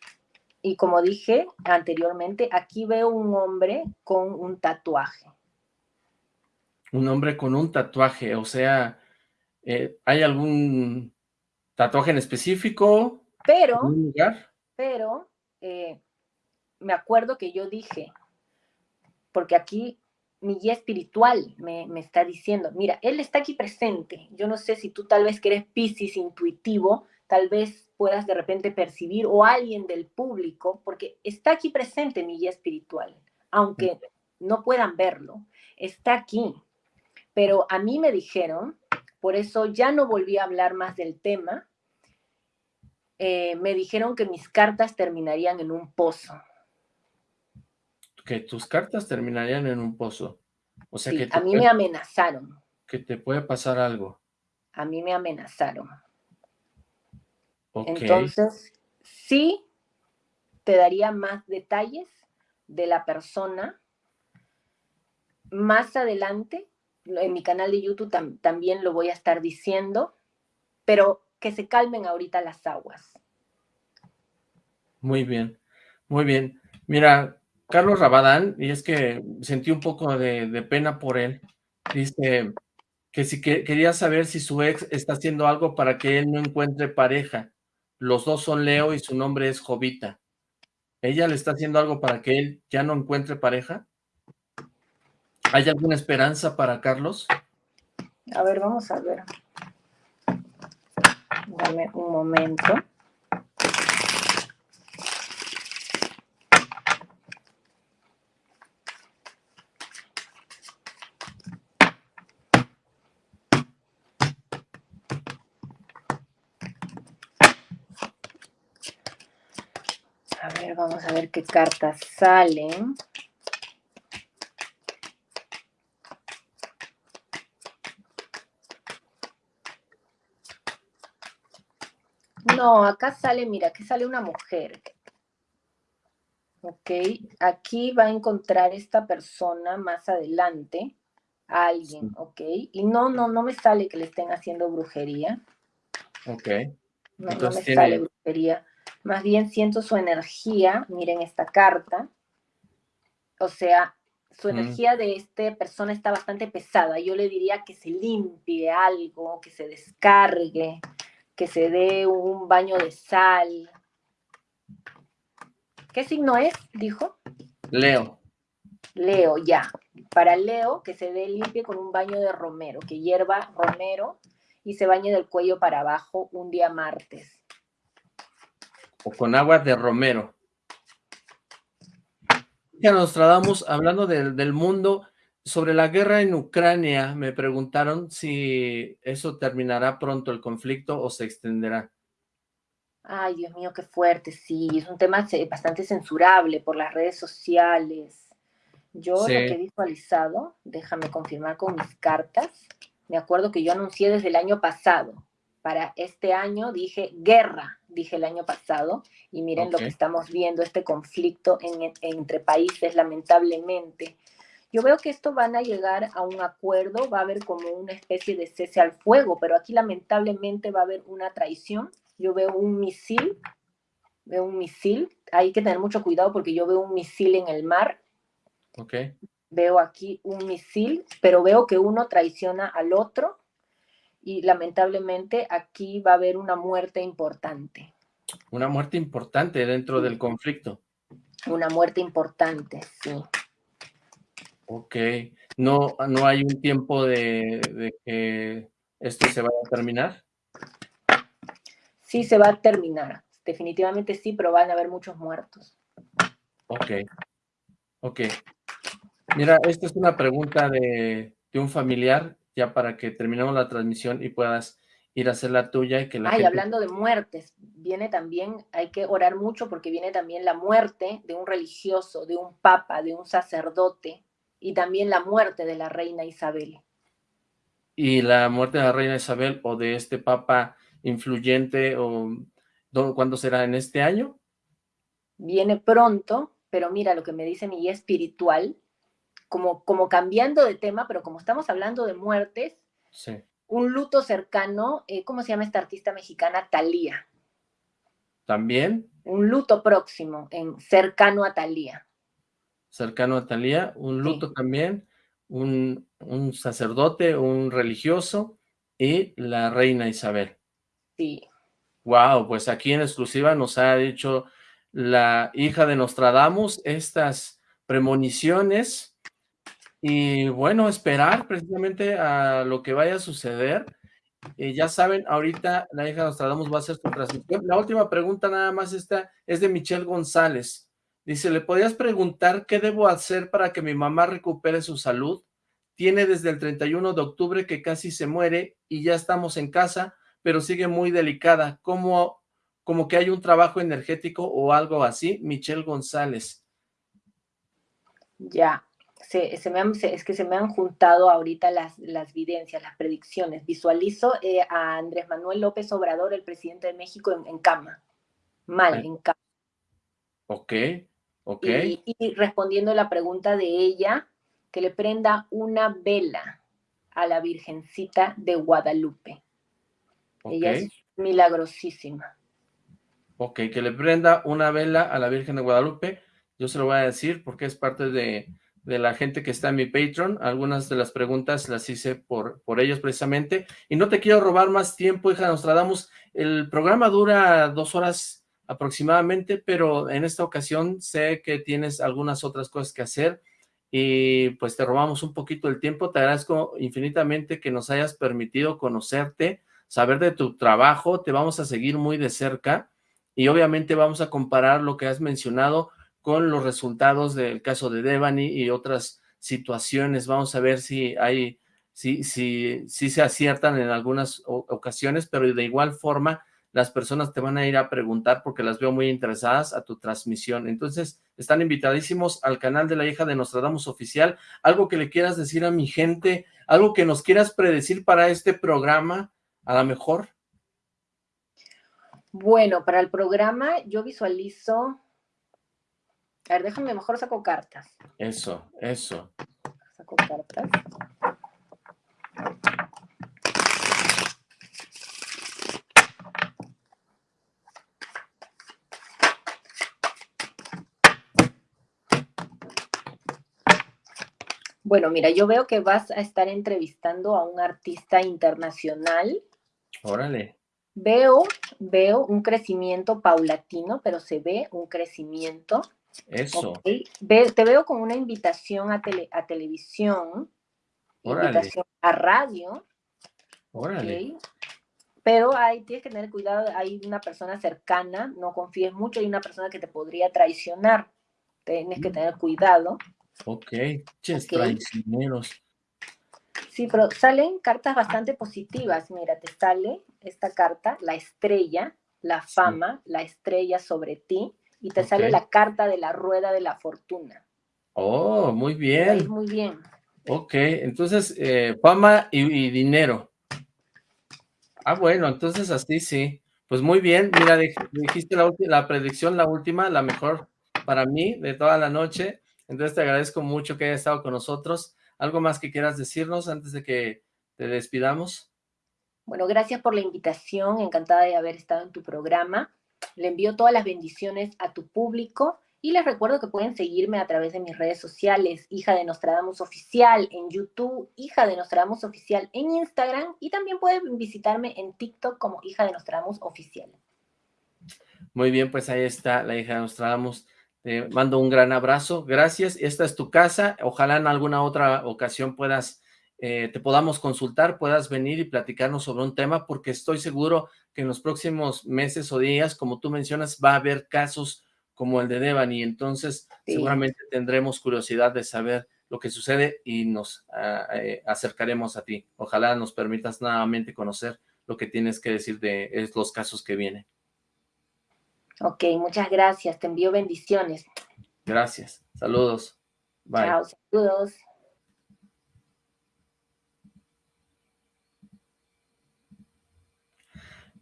y como dije anteriormente, aquí veo un hombre con un tatuaje. Un hombre con un tatuaje, o sea, eh, ¿hay algún tatuaje en específico? Pero, pero, eh, me acuerdo que yo dije, porque aquí mi guía espiritual me, me, está diciendo, mira, él está aquí presente. Yo no sé si tú tal vez que eres piscis intuitivo, tal vez puedas de repente percibir o alguien del público, porque está aquí presente mi guía espiritual, aunque no puedan verlo, está aquí. Pero a mí me dijeron, por eso ya no volví a hablar más del tema, eh, me dijeron que mis cartas terminarían en un pozo. Que tus cartas terminarían en un pozo. O sea que a mí me amenazaron. Que te puede pasar algo. A mí me amenazaron. Entonces, sí te daría más detalles de la persona. Más adelante, en mi canal de YouTube también lo voy a estar diciendo, pero que se calmen ahorita las aguas. Muy bien, muy bien. Mira, Carlos Rabadán, y es que sentí un poco de, pena por él, dice que si que, quería saber si su ex está haciendo algo para que él no encuentre pareja. Los dos son Leo y su nombre es Jovita. ¿Ella le está haciendo algo para que él ya no encuentre pareja? ¿Hay alguna esperanza para Carlos? A ver, vamos a ver. Dame un momento. A ver, vamos a ver qué cartas salen. No, acá sale, mira, aquí sale una mujer. Ok, aquí va a encontrar esta persona más adelante a alguien, ok. Y no, no, no me sale que le estén haciendo brujería. Ok. No, me sale brujería. Más bien siento su energía, miren esta carta. O sea, su energía de esta persona está bastante pesada. Yo le diría que se limpie algo, que se descargue que se dé un baño de sal. ¿Qué signo es? Dijo. Leo. Leo, ya. Para Leo, que se dé limpio con un baño de romero, que hierva romero y se bañe del cuello para abajo un día martes. O con agua de romero. Ya nos tratamos hablando del, del mundo, sobre la guerra en Ucrania, me preguntaron si eso terminará pronto el conflicto o se extenderá. Ay, Dios mío, qué fuerte, sí, es un tema bastante censurable por las redes sociales. Yo lo que he visualizado, déjame confirmar con mis cartas, me acuerdo que yo anuncié desde el año pasado, para este año dije guerra, dije el año pasado, y miren lo que estamos viendo, este conflicto entre países, lamentablemente. Yo veo que esto van a llegar a un acuerdo, va a haber como una especie de cese al fuego, pero aquí lamentablemente va a haber una traición. Yo veo un misil, veo un misil, hay que tener mucho cuidado porque yo veo un misil en el mar. Ok. Veo aquí un misil, pero veo que uno traiciona al otro y lamentablemente aquí va a haber una muerte importante. Una muerte importante dentro del conflicto. Una muerte importante, sí. Ok, ¿no, no hay un tiempo de, que esto se vaya a terminar? Sí, se va a terminar, definitivamente sí, pero van a haber muchos muertos. Ok, ok. Mira, esta es una pregunta de, un familiar, ya para que terminemos la transmisión y puedas ir a hacer la tuya y que la Ay, hablando de muertes, viene también, hay que orar mucho porque viene también la muerte de un religioso, de un papa, de un sacerdote, y también la muerte de la reina Isabel. Y la muerte de la reina Isabel o de este papa influyente, o ¿cuándo será? ¿En este año? Viene pronto, pero mira lo que me dice mi guía espiritual, como, como cambiando de tema, pero como estamos hablando de muertes, un luto cercano, eh, ¿cómo se llama esta artista mexicana? Talía. ¿También? un luto próximo, en cercano a Talía. Cercano a Talía, un luto también, un, sacerdote, un religioso y la reina Isabel. Sí. Wow, pues aquí en exclusiva nos ha dicho la hija de Nostradamus estas premoniciones y bueno, esperar precisamente a lo que vaya a suceder eh, ya saben, ahorita la hija Nostradamus va a hacer su transmisión. La última pregunta nada más esta es de Michelle González. Dice, ¿le podías preguntar qué debo hacer para que mi mamá recupere su salud? Tiene desde el 31 de octubre que casi se muere y ya estamos en casa, pero sigue muy delicada. ¿Cómo, como que hay un trabajo energético o algo así? Michelle González. Ya, se, me es que se me han juntado ahorita las, las videncias, las predicciones. Visualizo eh, a Andrés Manuel López Obrador, el presidente de México, en, cama. Mal, en cama. Ok, ok. Y, respondiendo la pregunta de ella, que le prenda una vela a la Virgencita de Guadalupe. Ella es milagrosísima. Ok, que le prenda una vela a la Virgen de Guadalupe. Yo se lo voy a decir porque es parte de de la gente que está en mi Patreon. Algunas de las preguntas las hice por, por ellos precisamente. Y no te quiero robar más tiempo, hija Nostradamus. El programa dura dos horas aproximadamente, pero en esta ocasión sé que tienes algunas otras cosas que hacer y pues te robamos un poquito el tiempo. Te agradezco infinitamente que nos hayas permitido conocerte, saber de tu trabajo. Te vamos a seguir muy de cerca y obviamente vamos a comparar lo que has mencionado con los resultados del caso de Devani y otras situaciones. Vamos a ver si hay, si, si, si se aciertan en algunas ocasiones, pero de igual forma las personas te van a ir a preguntar porque las veo muy interesadas a tu transmisión. Entonces, están invitadísimos al canal de la hija de Nostradamus Oficial. Algo que le quieras decir a mi gente, algo que nos quieras predecir para este programa, a lo mejor. Bueno, para el programa yo visualizo a ver, déjame, mejor saco cartas. Eso, eso. Saco cartas. Bueno, mira, yo veo que vas a estar entrevistando a un artista internacional. Órale. Veo, veo un crecimiento paulatino, pero se ve un crecimiento. Eso. te veo con una invitación a, a televisión, invitación a radio. Órale. Pero ahí tienes que tener cuidado, hay una persona cercana, no confíes mucho, hay una persona que te podría traicionar. Tienes que mm. tener cuidado. Ok, ches, traicioneros. Sí, pero salen cartas bastante positivas. Mira, te sale esta carta, la estrella, la fama, la estrella sobre ti y te sale la carta de la rueda de la fortuna. Oh, muy bien. muy bien. Ok, entonces, eh, fama y, dinero. Ah, bueno, entonces así sí. Pues muy bien, mira, dijiste la, la predicción, la última, la mejor para mí de toda la noche. Entonces te agradezco mucho que hayas estado con nosotros. ¿Algo más que quieras decirnos antes de que te despidamos? Bueno, gracias por la invitación, encantada de haber estado en tu programa. Le envío todas las bendiciones a tu público y les recuerdo que pueden seguirme a través de mis redes sociales, Hija de Nostradamus Oficial en YouTube, Hija de Nostradamus Oficial en Instagram y también pueden visitarme en TikTok como Hija de Nostradamus Oficial. Muy bien, pues ahí está la Hija de Nostradamus. Te mando un gran abrazo. Gracias. Esta es tu casa. Ojalá en alguna otra ocasión puedas eh, te podamos consultar, puedas venir y platicarnos sobre un tema, porque estoy seguro que en los próximos meses o días, como tú mencionas, va a haber casos como el de Devani, entonces seguramente tendremos curiosidad de saber lo que sucede y nos ah, eh, acercaremos a ti. Ojalá nos permitas nuevamente conocer lo que tienes que decir de los casos que vienen. Ok, muchas gracias. Te envío bendiciones. Gracias. Saludos. Bye. Chao, saludos.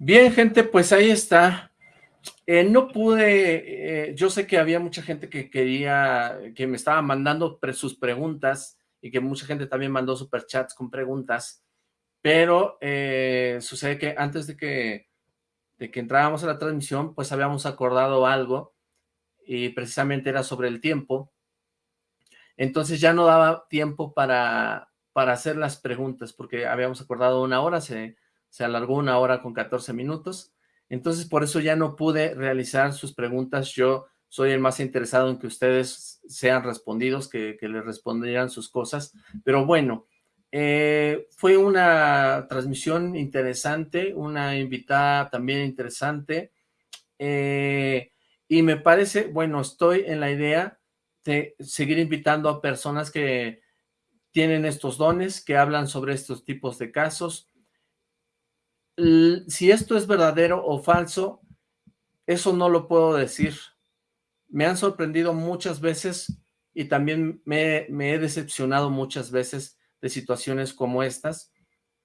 Bien, gente, pues ahí está. Eh, no pude, eh, yo sé que había mucha gente que quería, que me estaba mandando sus preguntas y que mucha gente también mandó superchats con preguntas, pero eh, sucede que antes de que de que entrábamos a la transmisión, pues habíamos acordado algo y precisamente era sobre el tiempo. Entonces ya no daba tiempo para, para hacer las preguntas, porque habíamos acordado una hora, se, se alargó una hora con 14 minutos. Entonces por eso ya no pude realizar sus preguntas. Yo soy el más interesado en que ustedes sean respondidos, que, que les respondieran sus cosas. Pero bueno, eh, fue una transmisión interesante, una invitada también interesante. Eh, y me parece, bueno, estoy en la idea de seguir invitando a personas que tienen estos dones, que hablan sobre estos tipos de casos. Si esto es verdadero o falso, eso no lo puedo decir. Me han sorprendido muchas veces y también me, he decepcionado muchas veces de situaciones como estas.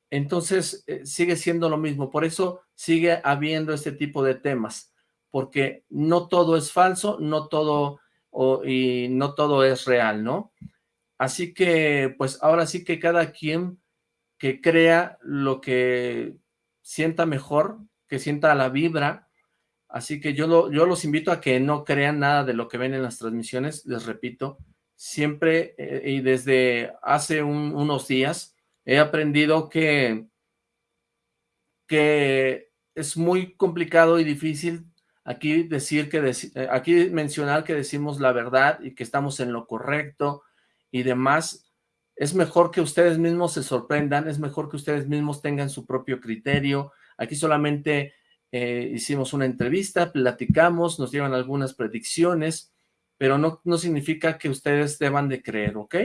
Entonces, eh, sigue siendo lo mismo. Por eso sigue habiendo este tipo de temas, porque no todo es falso, no todo, y no todo es real, ¿no? Así que, pues, ahora sí que cada quien que crea lo que sienta mejor, que sienta la vibra, así que yo, yo los invito a que no crean nada de lo que ven en las transmisiones, les repito, siempre eh, y desde hace unos días he aprendido que, que es muy complicado y difícil aquí decir que, eh, aquí mencionar que decimos la verdad y que estamos en lo correcto y demás. Es mejor que ustedes mismos se sorprendan, es mejor que ustedes mismos tengan su propio criterio. Aquí solamente eh, hicimos una entrevista, platicamos, nos llevan algunas predicciones, pero no, no significa que ustedes deban de creer, ¿ok?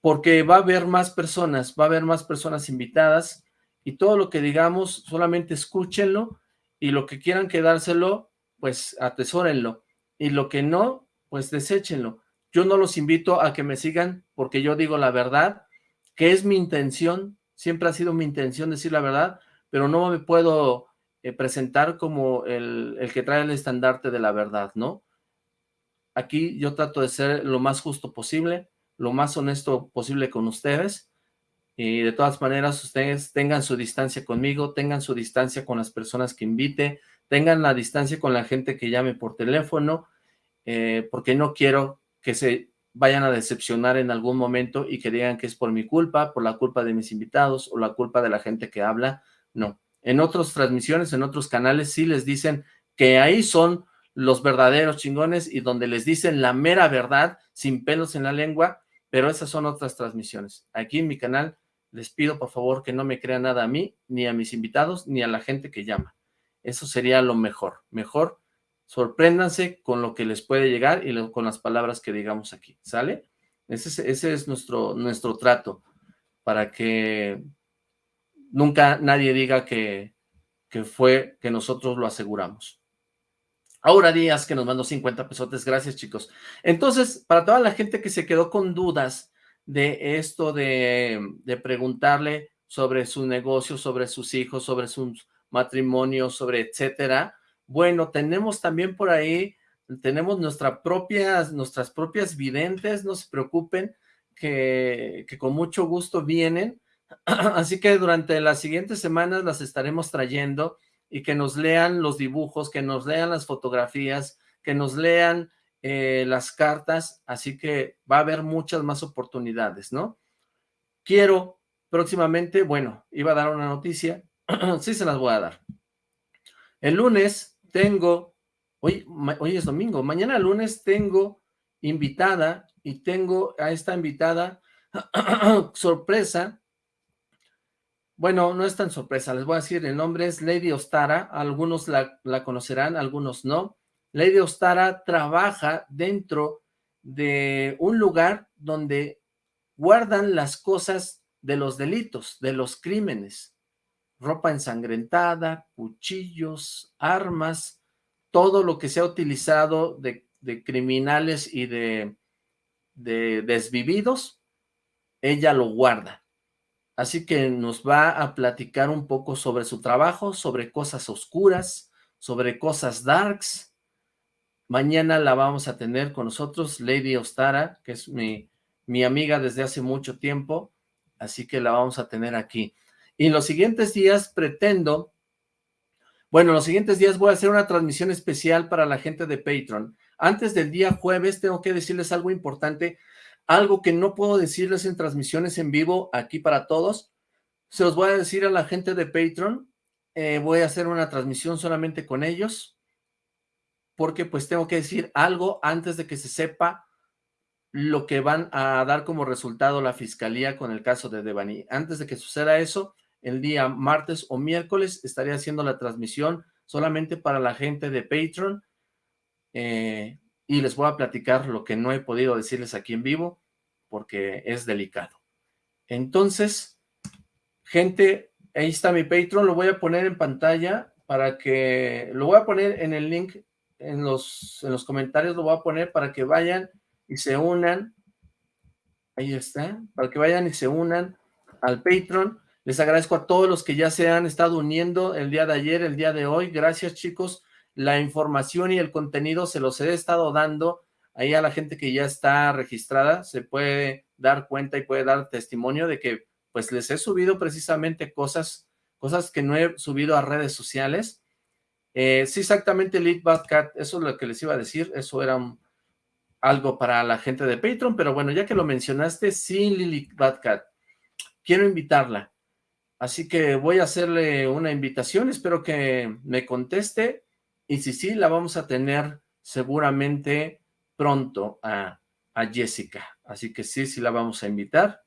Porque va a haber más personas, va a haber más personas invitadas y todo lo que digamos solamente escúchenlo y lo que quieran quedárselo, pues atesórenlo y lo que no, pues deséchenlo. Yo no los invito a que me sigan porque yo digo la verdad, que es mi intención, siempre ha sido mi intención decir la verdad, pero no me puedo eh, presentar como el, el que trae el estandarte de la verdad, ¿no? Aquí yo trato de ser lo más justo posible, lo más honesto posible con ustedes, y de todas maneras ustedes tengan su distancia conmigo, tengan su distancia con las personas que invite, tengan la distancia con la gente que llame por teléfono, eh, porque no quiero que se vayan a decepcionar en algún momento y que digan que es por mi culpa, por la culpa de mis invitados o la culpa de la gente que habla, no. En otras transmisiones, en otros canales sí les dicen que ahí son los verdaderos chingones y donde les dicen la mera verdad sin pelos en la lengua, pero esas son otras transmisiones. Aquí en mi canal les pido por favor que no me crean nada a mí, ni a mis invitados, ni a la gente que llama. Eso sería lo mejor. Mejor sorpréndanse con lo que les puede llegar y con las palabras que digamos aquí, ¿sale? Ese es, ese es nuestro, nuestro trato, para que nunca nadie diga que, que fue que nosotros lo aseguramos. Aura Díaz que nos mandó 50 pesotes, gracias chicos. Entonces, para toda la gente que se quedó con dudas de esto de, de preguntarle sobre su negocio, sobre sus hijos, sobre sus matrimonios, sobre etcétera, bueno, tenemos también por ahí, tenemos propias, nuestras propias videntes, no se preocupen, que, que con mucho gusto vienen, así que durante las siguientes semanas las estaremos trayendo, y que nos lean los dibujos, que nos lean las fotografías, que nos lean eh, las cartas, así que va a haber muchas más oportunidades, ¿no? Quiero próximamente, bueno, iba a dar una noticia, sí se las voy a dar. El lunes tengo, hoy, hoy es domingo, mañana lunes tengo invitada y tengo a esta invitada sorpresa bueno, no es tan sorpresa, les voy a decir, el nombre es Lady Ostara, algunos la, conocerán, algunos no. Lady Ostara trabaja dentro de un lugar donde guardan las cosas de los delitos, de los crímenes, ropa ensangrentada, cuchillos, armas, todo lo que se ha utilizado de, criminales y de, de desvividos, ella lo guarda. Así que nos va a platicar un poco sobre su trabajo, sobre cosas oscuras, sobre cosas darks. Mañana la vamos a tener con nosotros, Lady Ostara, que es mi amiga desde hace mucho tiempo, así que la vamos a tener aquí. Y los siguientes días pretendo, Bueno, los siguientes días voy a hacer una transmisión especial para la gente de Patreon. Antes del día jueves tengo que decirles algo importante, algo que no puedo decirles en transmisiones en vivo aquí para todos. Se los voy a decir a la gente de Patreon. Eh, voy a hacer una transmisión solamente con ellos porque pues tengo que decir algo antes de que se sepa lo que van a dar como resultado la fiscalía con el caso de Devani. Antes de que suceda eso, el día martes o miércoles estaré haciendo la transmisión solamente para la gente de Patreon eh, y les voy a platicar lo que no he podido decirles aquí en vivo porque es delicado. Entonces, gente, ahí está mi Patreon, lo voy a poner en pantalla para que, lo voy a poner en el link en los, en los comentarios, lo voy a poner para que vayan y se unan, ahí está, para que vayan y se unan al Patreon. Les agradezco a todos los que ya se han estado uniendo el día de ayer, el día de hoy. Gracias, chicos. La información y el contenido se los he estado dando ahí a la gente que ya está registrada. Se puede dar cuenta y puede dar testimonio de que pues les he subido precisamente cosas, cosas que no he subido a redes sociales eh, sí, exactamente, Lead Cat, eso es lo que les iba a decir, eso era algo para la gente de Patreon, pero bueno, ya que lo mencionaste, sí, Lily Cat, quiero invitarla, así que voy a hacerle una invitación, espero que me conteste, y si sí, la vamos a tener seguramente pronto a, a Jessica, así que sí, sí la vamos a invitar.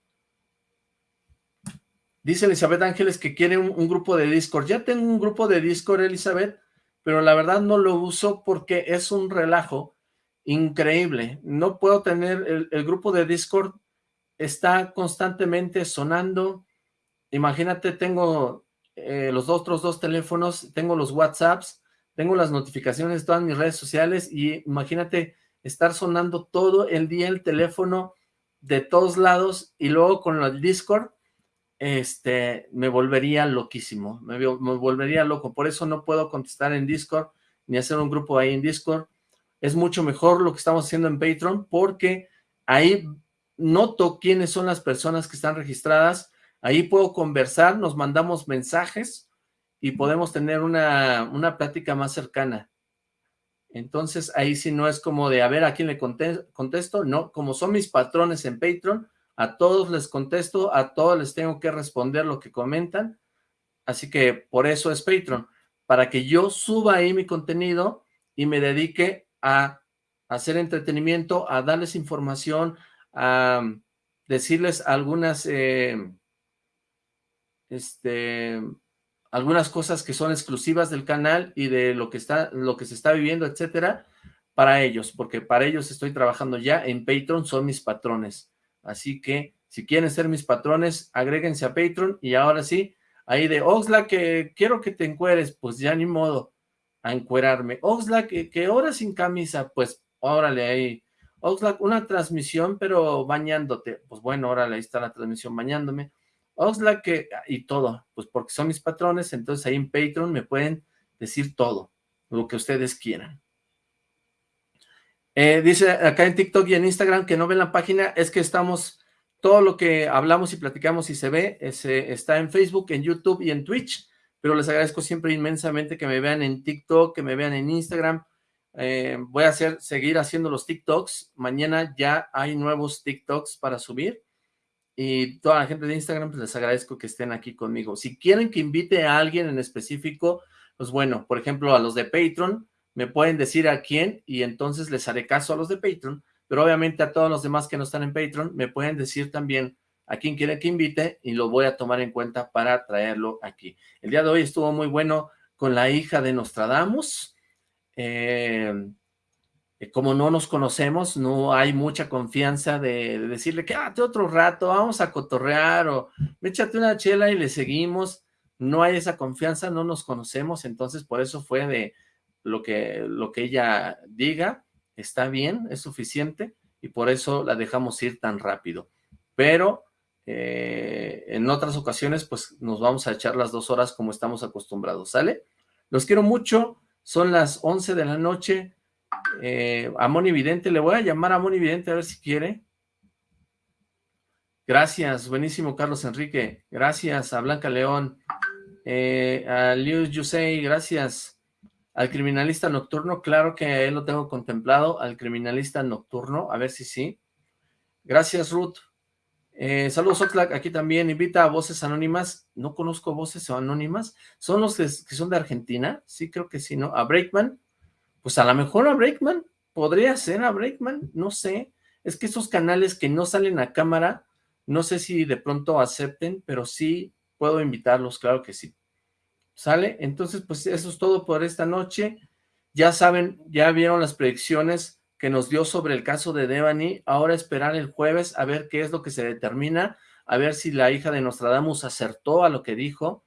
Dice Elizabeth Ángeles que quiere un, un, grupo de Discord. Ya tengo un grupo de Discord, Elizabeth pero la verdad no lo uso porque es un relajo increíble. No puedo tener, el, grupo de Discord está constantemente sonando. Imagínate, tengo eh, los otros dos teléfonos, tengo los WhatsApps, tengo las notificaciones de todas mis redes sociales y imagínate estar sonando todo el día el teléfono de todos lados y luego con el Discord este, me volvería loquísimo, me, volvería loco, por eso no puedo contestar en Discord, ni hacer un grupo ahí en Discord, es mucho mejor lo que estamos haciendo en Patreon, porque ahí noto quiénes son las personas que están registradas, ahí puedo conversar, nos mandamos mensajes, y podemos tener una, una plática más cercana. Entonces, ahí sí no es como de, a ver, ¿a quién le contesto? No, como son mis patrones en Patreon, a todos les contesto, a todos les tengo que responder lo que comentan, así que por eso es Patreon, para que yo suba ahí mi contenido y me dedique a hacer entretenimiento, a darles información, a decirles algunas, eh, este, algunas cosas que son exclusivas del canal y de lo que está, lo que se está viviendo, etcétera, para ellos, porque para ellos estoy trabajando ya en Patreon, son mis patrones. Así que, si quieren ser mis patrones, agréguense a Patreon. Y ahora sí, ahí de Oxlack, que quiero que te encueres, pues ya ni modo a encuerarme. Oxlack, que, que hora sin camisa, pues órale ahí. Oxlack, una transmisión, pero bañándote. Pues bueno, órale, ahí está la transmisión bañándome. Oxlack, que, y todo, pues porque son mis patrones, entonces ahí en Patreon me pueden decir todo, lo que ustedes quieran. Eh, dice acá en TikTok y en Instagram que no ven la página, es que estamos, todo lo que hablamos y platicamos y se ve, está en Facebook, en YouTube y en Twitch, pero les agradezco siempre inmensamente que me vean en TikTok, que me vean en Instagram, eh, voy a hacer, seguir haciendo los TikToks, mañana ya hay nuevos TikToks para subir, y toda la gente de Instagram, pues les agradezco que estén aquí conmigo. Si quieren que invite a alguien en específico, pues bueno, por ejemplo, a los de Patreon, me pueden decir a quién y entonces les haré caso a los de Patreon, pero obviamente a todos los demás que no están en Patreon me pueden decir también a quién quieren que invite y lo voy a tomar en cuenta para traerlo aquí. El día de hoy estuvo muy bueno con la hija de Nostradamus. Eh, como no nos conocemos, no hay mucha confianza de, decirle que, ah, otro rato, vamos a cotorrear o échate una chela y le seguimos. No hay esa confianza, no nos conocemos, entonces por eso fue de, lo que, lo que ella diga está bien, es suficiente, y por eso la dejamos ir tan rápido. Pero eh, en otras ocasiones, pues nos vamos a echar las dos horas como estamos acostumbrados, ¿sale? Los quiero mucho, son las 11 de la noche, eh, a Moni Vidente, le voy a llamar a Moni Vidente a ver si quiere. Gracias, buenísimo Carlos Enrique, gracias a Blanca León, Eh, a Liu Yusei, gracias. Al criminalista nocturno, claro que él lo tengo contemplado. Al criminalista nocturno, a ver si sí. Gracias, Ruth. Eh, saludos, Oxlack, aquí también. Invita a Voces Anónimas. No conozco Voces Anónimas. ¿Son los que, son de Argentina? Sí, creo que sí, ¿no? A Breakman. Pues a lo mejor a Breakman. Podría ser a Breakman, no sé. Es que esos canales que no salen a cámara, no sé si de pronto acepten, pero sí puedo invitarlos, claro que sí. ¿Sale? Entonces, pues eso es todo por esta noche. Ya saben, ya vieron las predicciones que nos dio sobre el caso de Devani. Ahora esperar el jueves a ver qué es lo que se determina, a ver si la hija de Nostradamus acertó a lo que dijo.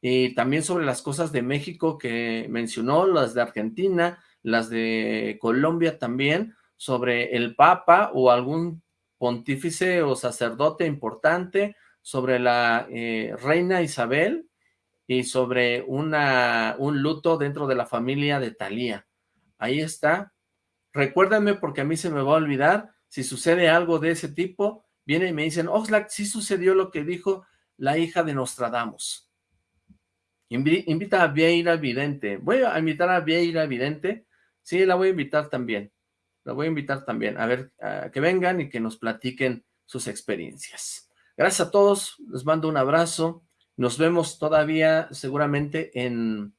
Y también sobre las cosas de México que mencionó, las de Argentina, las de Colombia también, sobre el Papa o algún pontífice o sacerdote importante, sobre la eh, reina Isabel y sobre una, un luto dentro de la familia de Talía. Ahí está. Recuérdame porque a mí se me va a olvidar. Si sucede algo de ese tipo, viene y me dicen, Oxlack, sí sucedió lo que dijo la hija de Nostradamus. Invita a Vieira Vidente. Voy a invitar a Vieira Vidente. Sí, la voy a invitar también. La voy a invitar también. A ver, que vengan y que nos platiquen sus experiencias. Gracias a todos, les mando un abrazo. Nos vemos todavía seguramente en,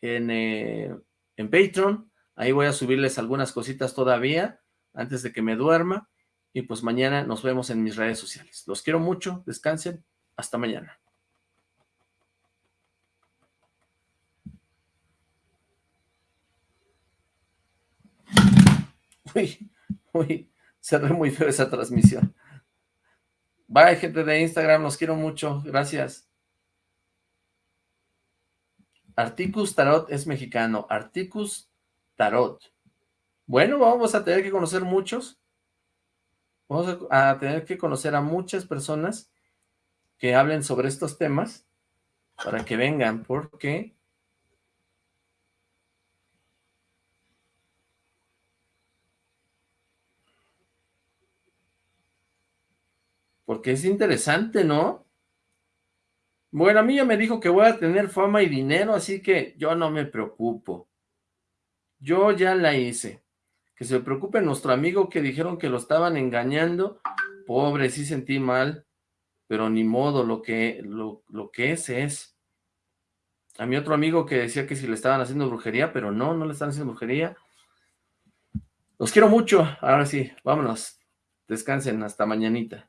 en, eh, en Patreon. Ahí voy a subirles algunas cositas todavía antes de que me duerma. Y pues mañana nos vemos en mis redes sociales. Los quiero mucho, descansen. Hasta mañana. Uy, uy, cerré muy feo esa transmisión. Bye, gente de Instagram, los quiero mucho, gracias. Articus Tarot es mexicano, Articus Tarot. Bueno, vamos a tener que conocer muchos. Vamos a, a tener que conocer a muchas personas que hablen sobre estos temas para que vengan, porque Porque es interesante, ¿no? Bueno, a mí ya me dijo que voy a tener fama y dinero, así que yo no me preocupo. Yo ya la hice. Que se preocupe nuestro amigo que dijeron que lo estaban engañando. Pobre, sí sentí mal. Pero ni modo, lo que, lo, lo que es, es. A mi otro amigo que decía que si le estaban haciendo brujería, pero no, no le están haciendo brujería. Los quiero mucho. Ahora sí, vámonos. Descansen hasta mañanita.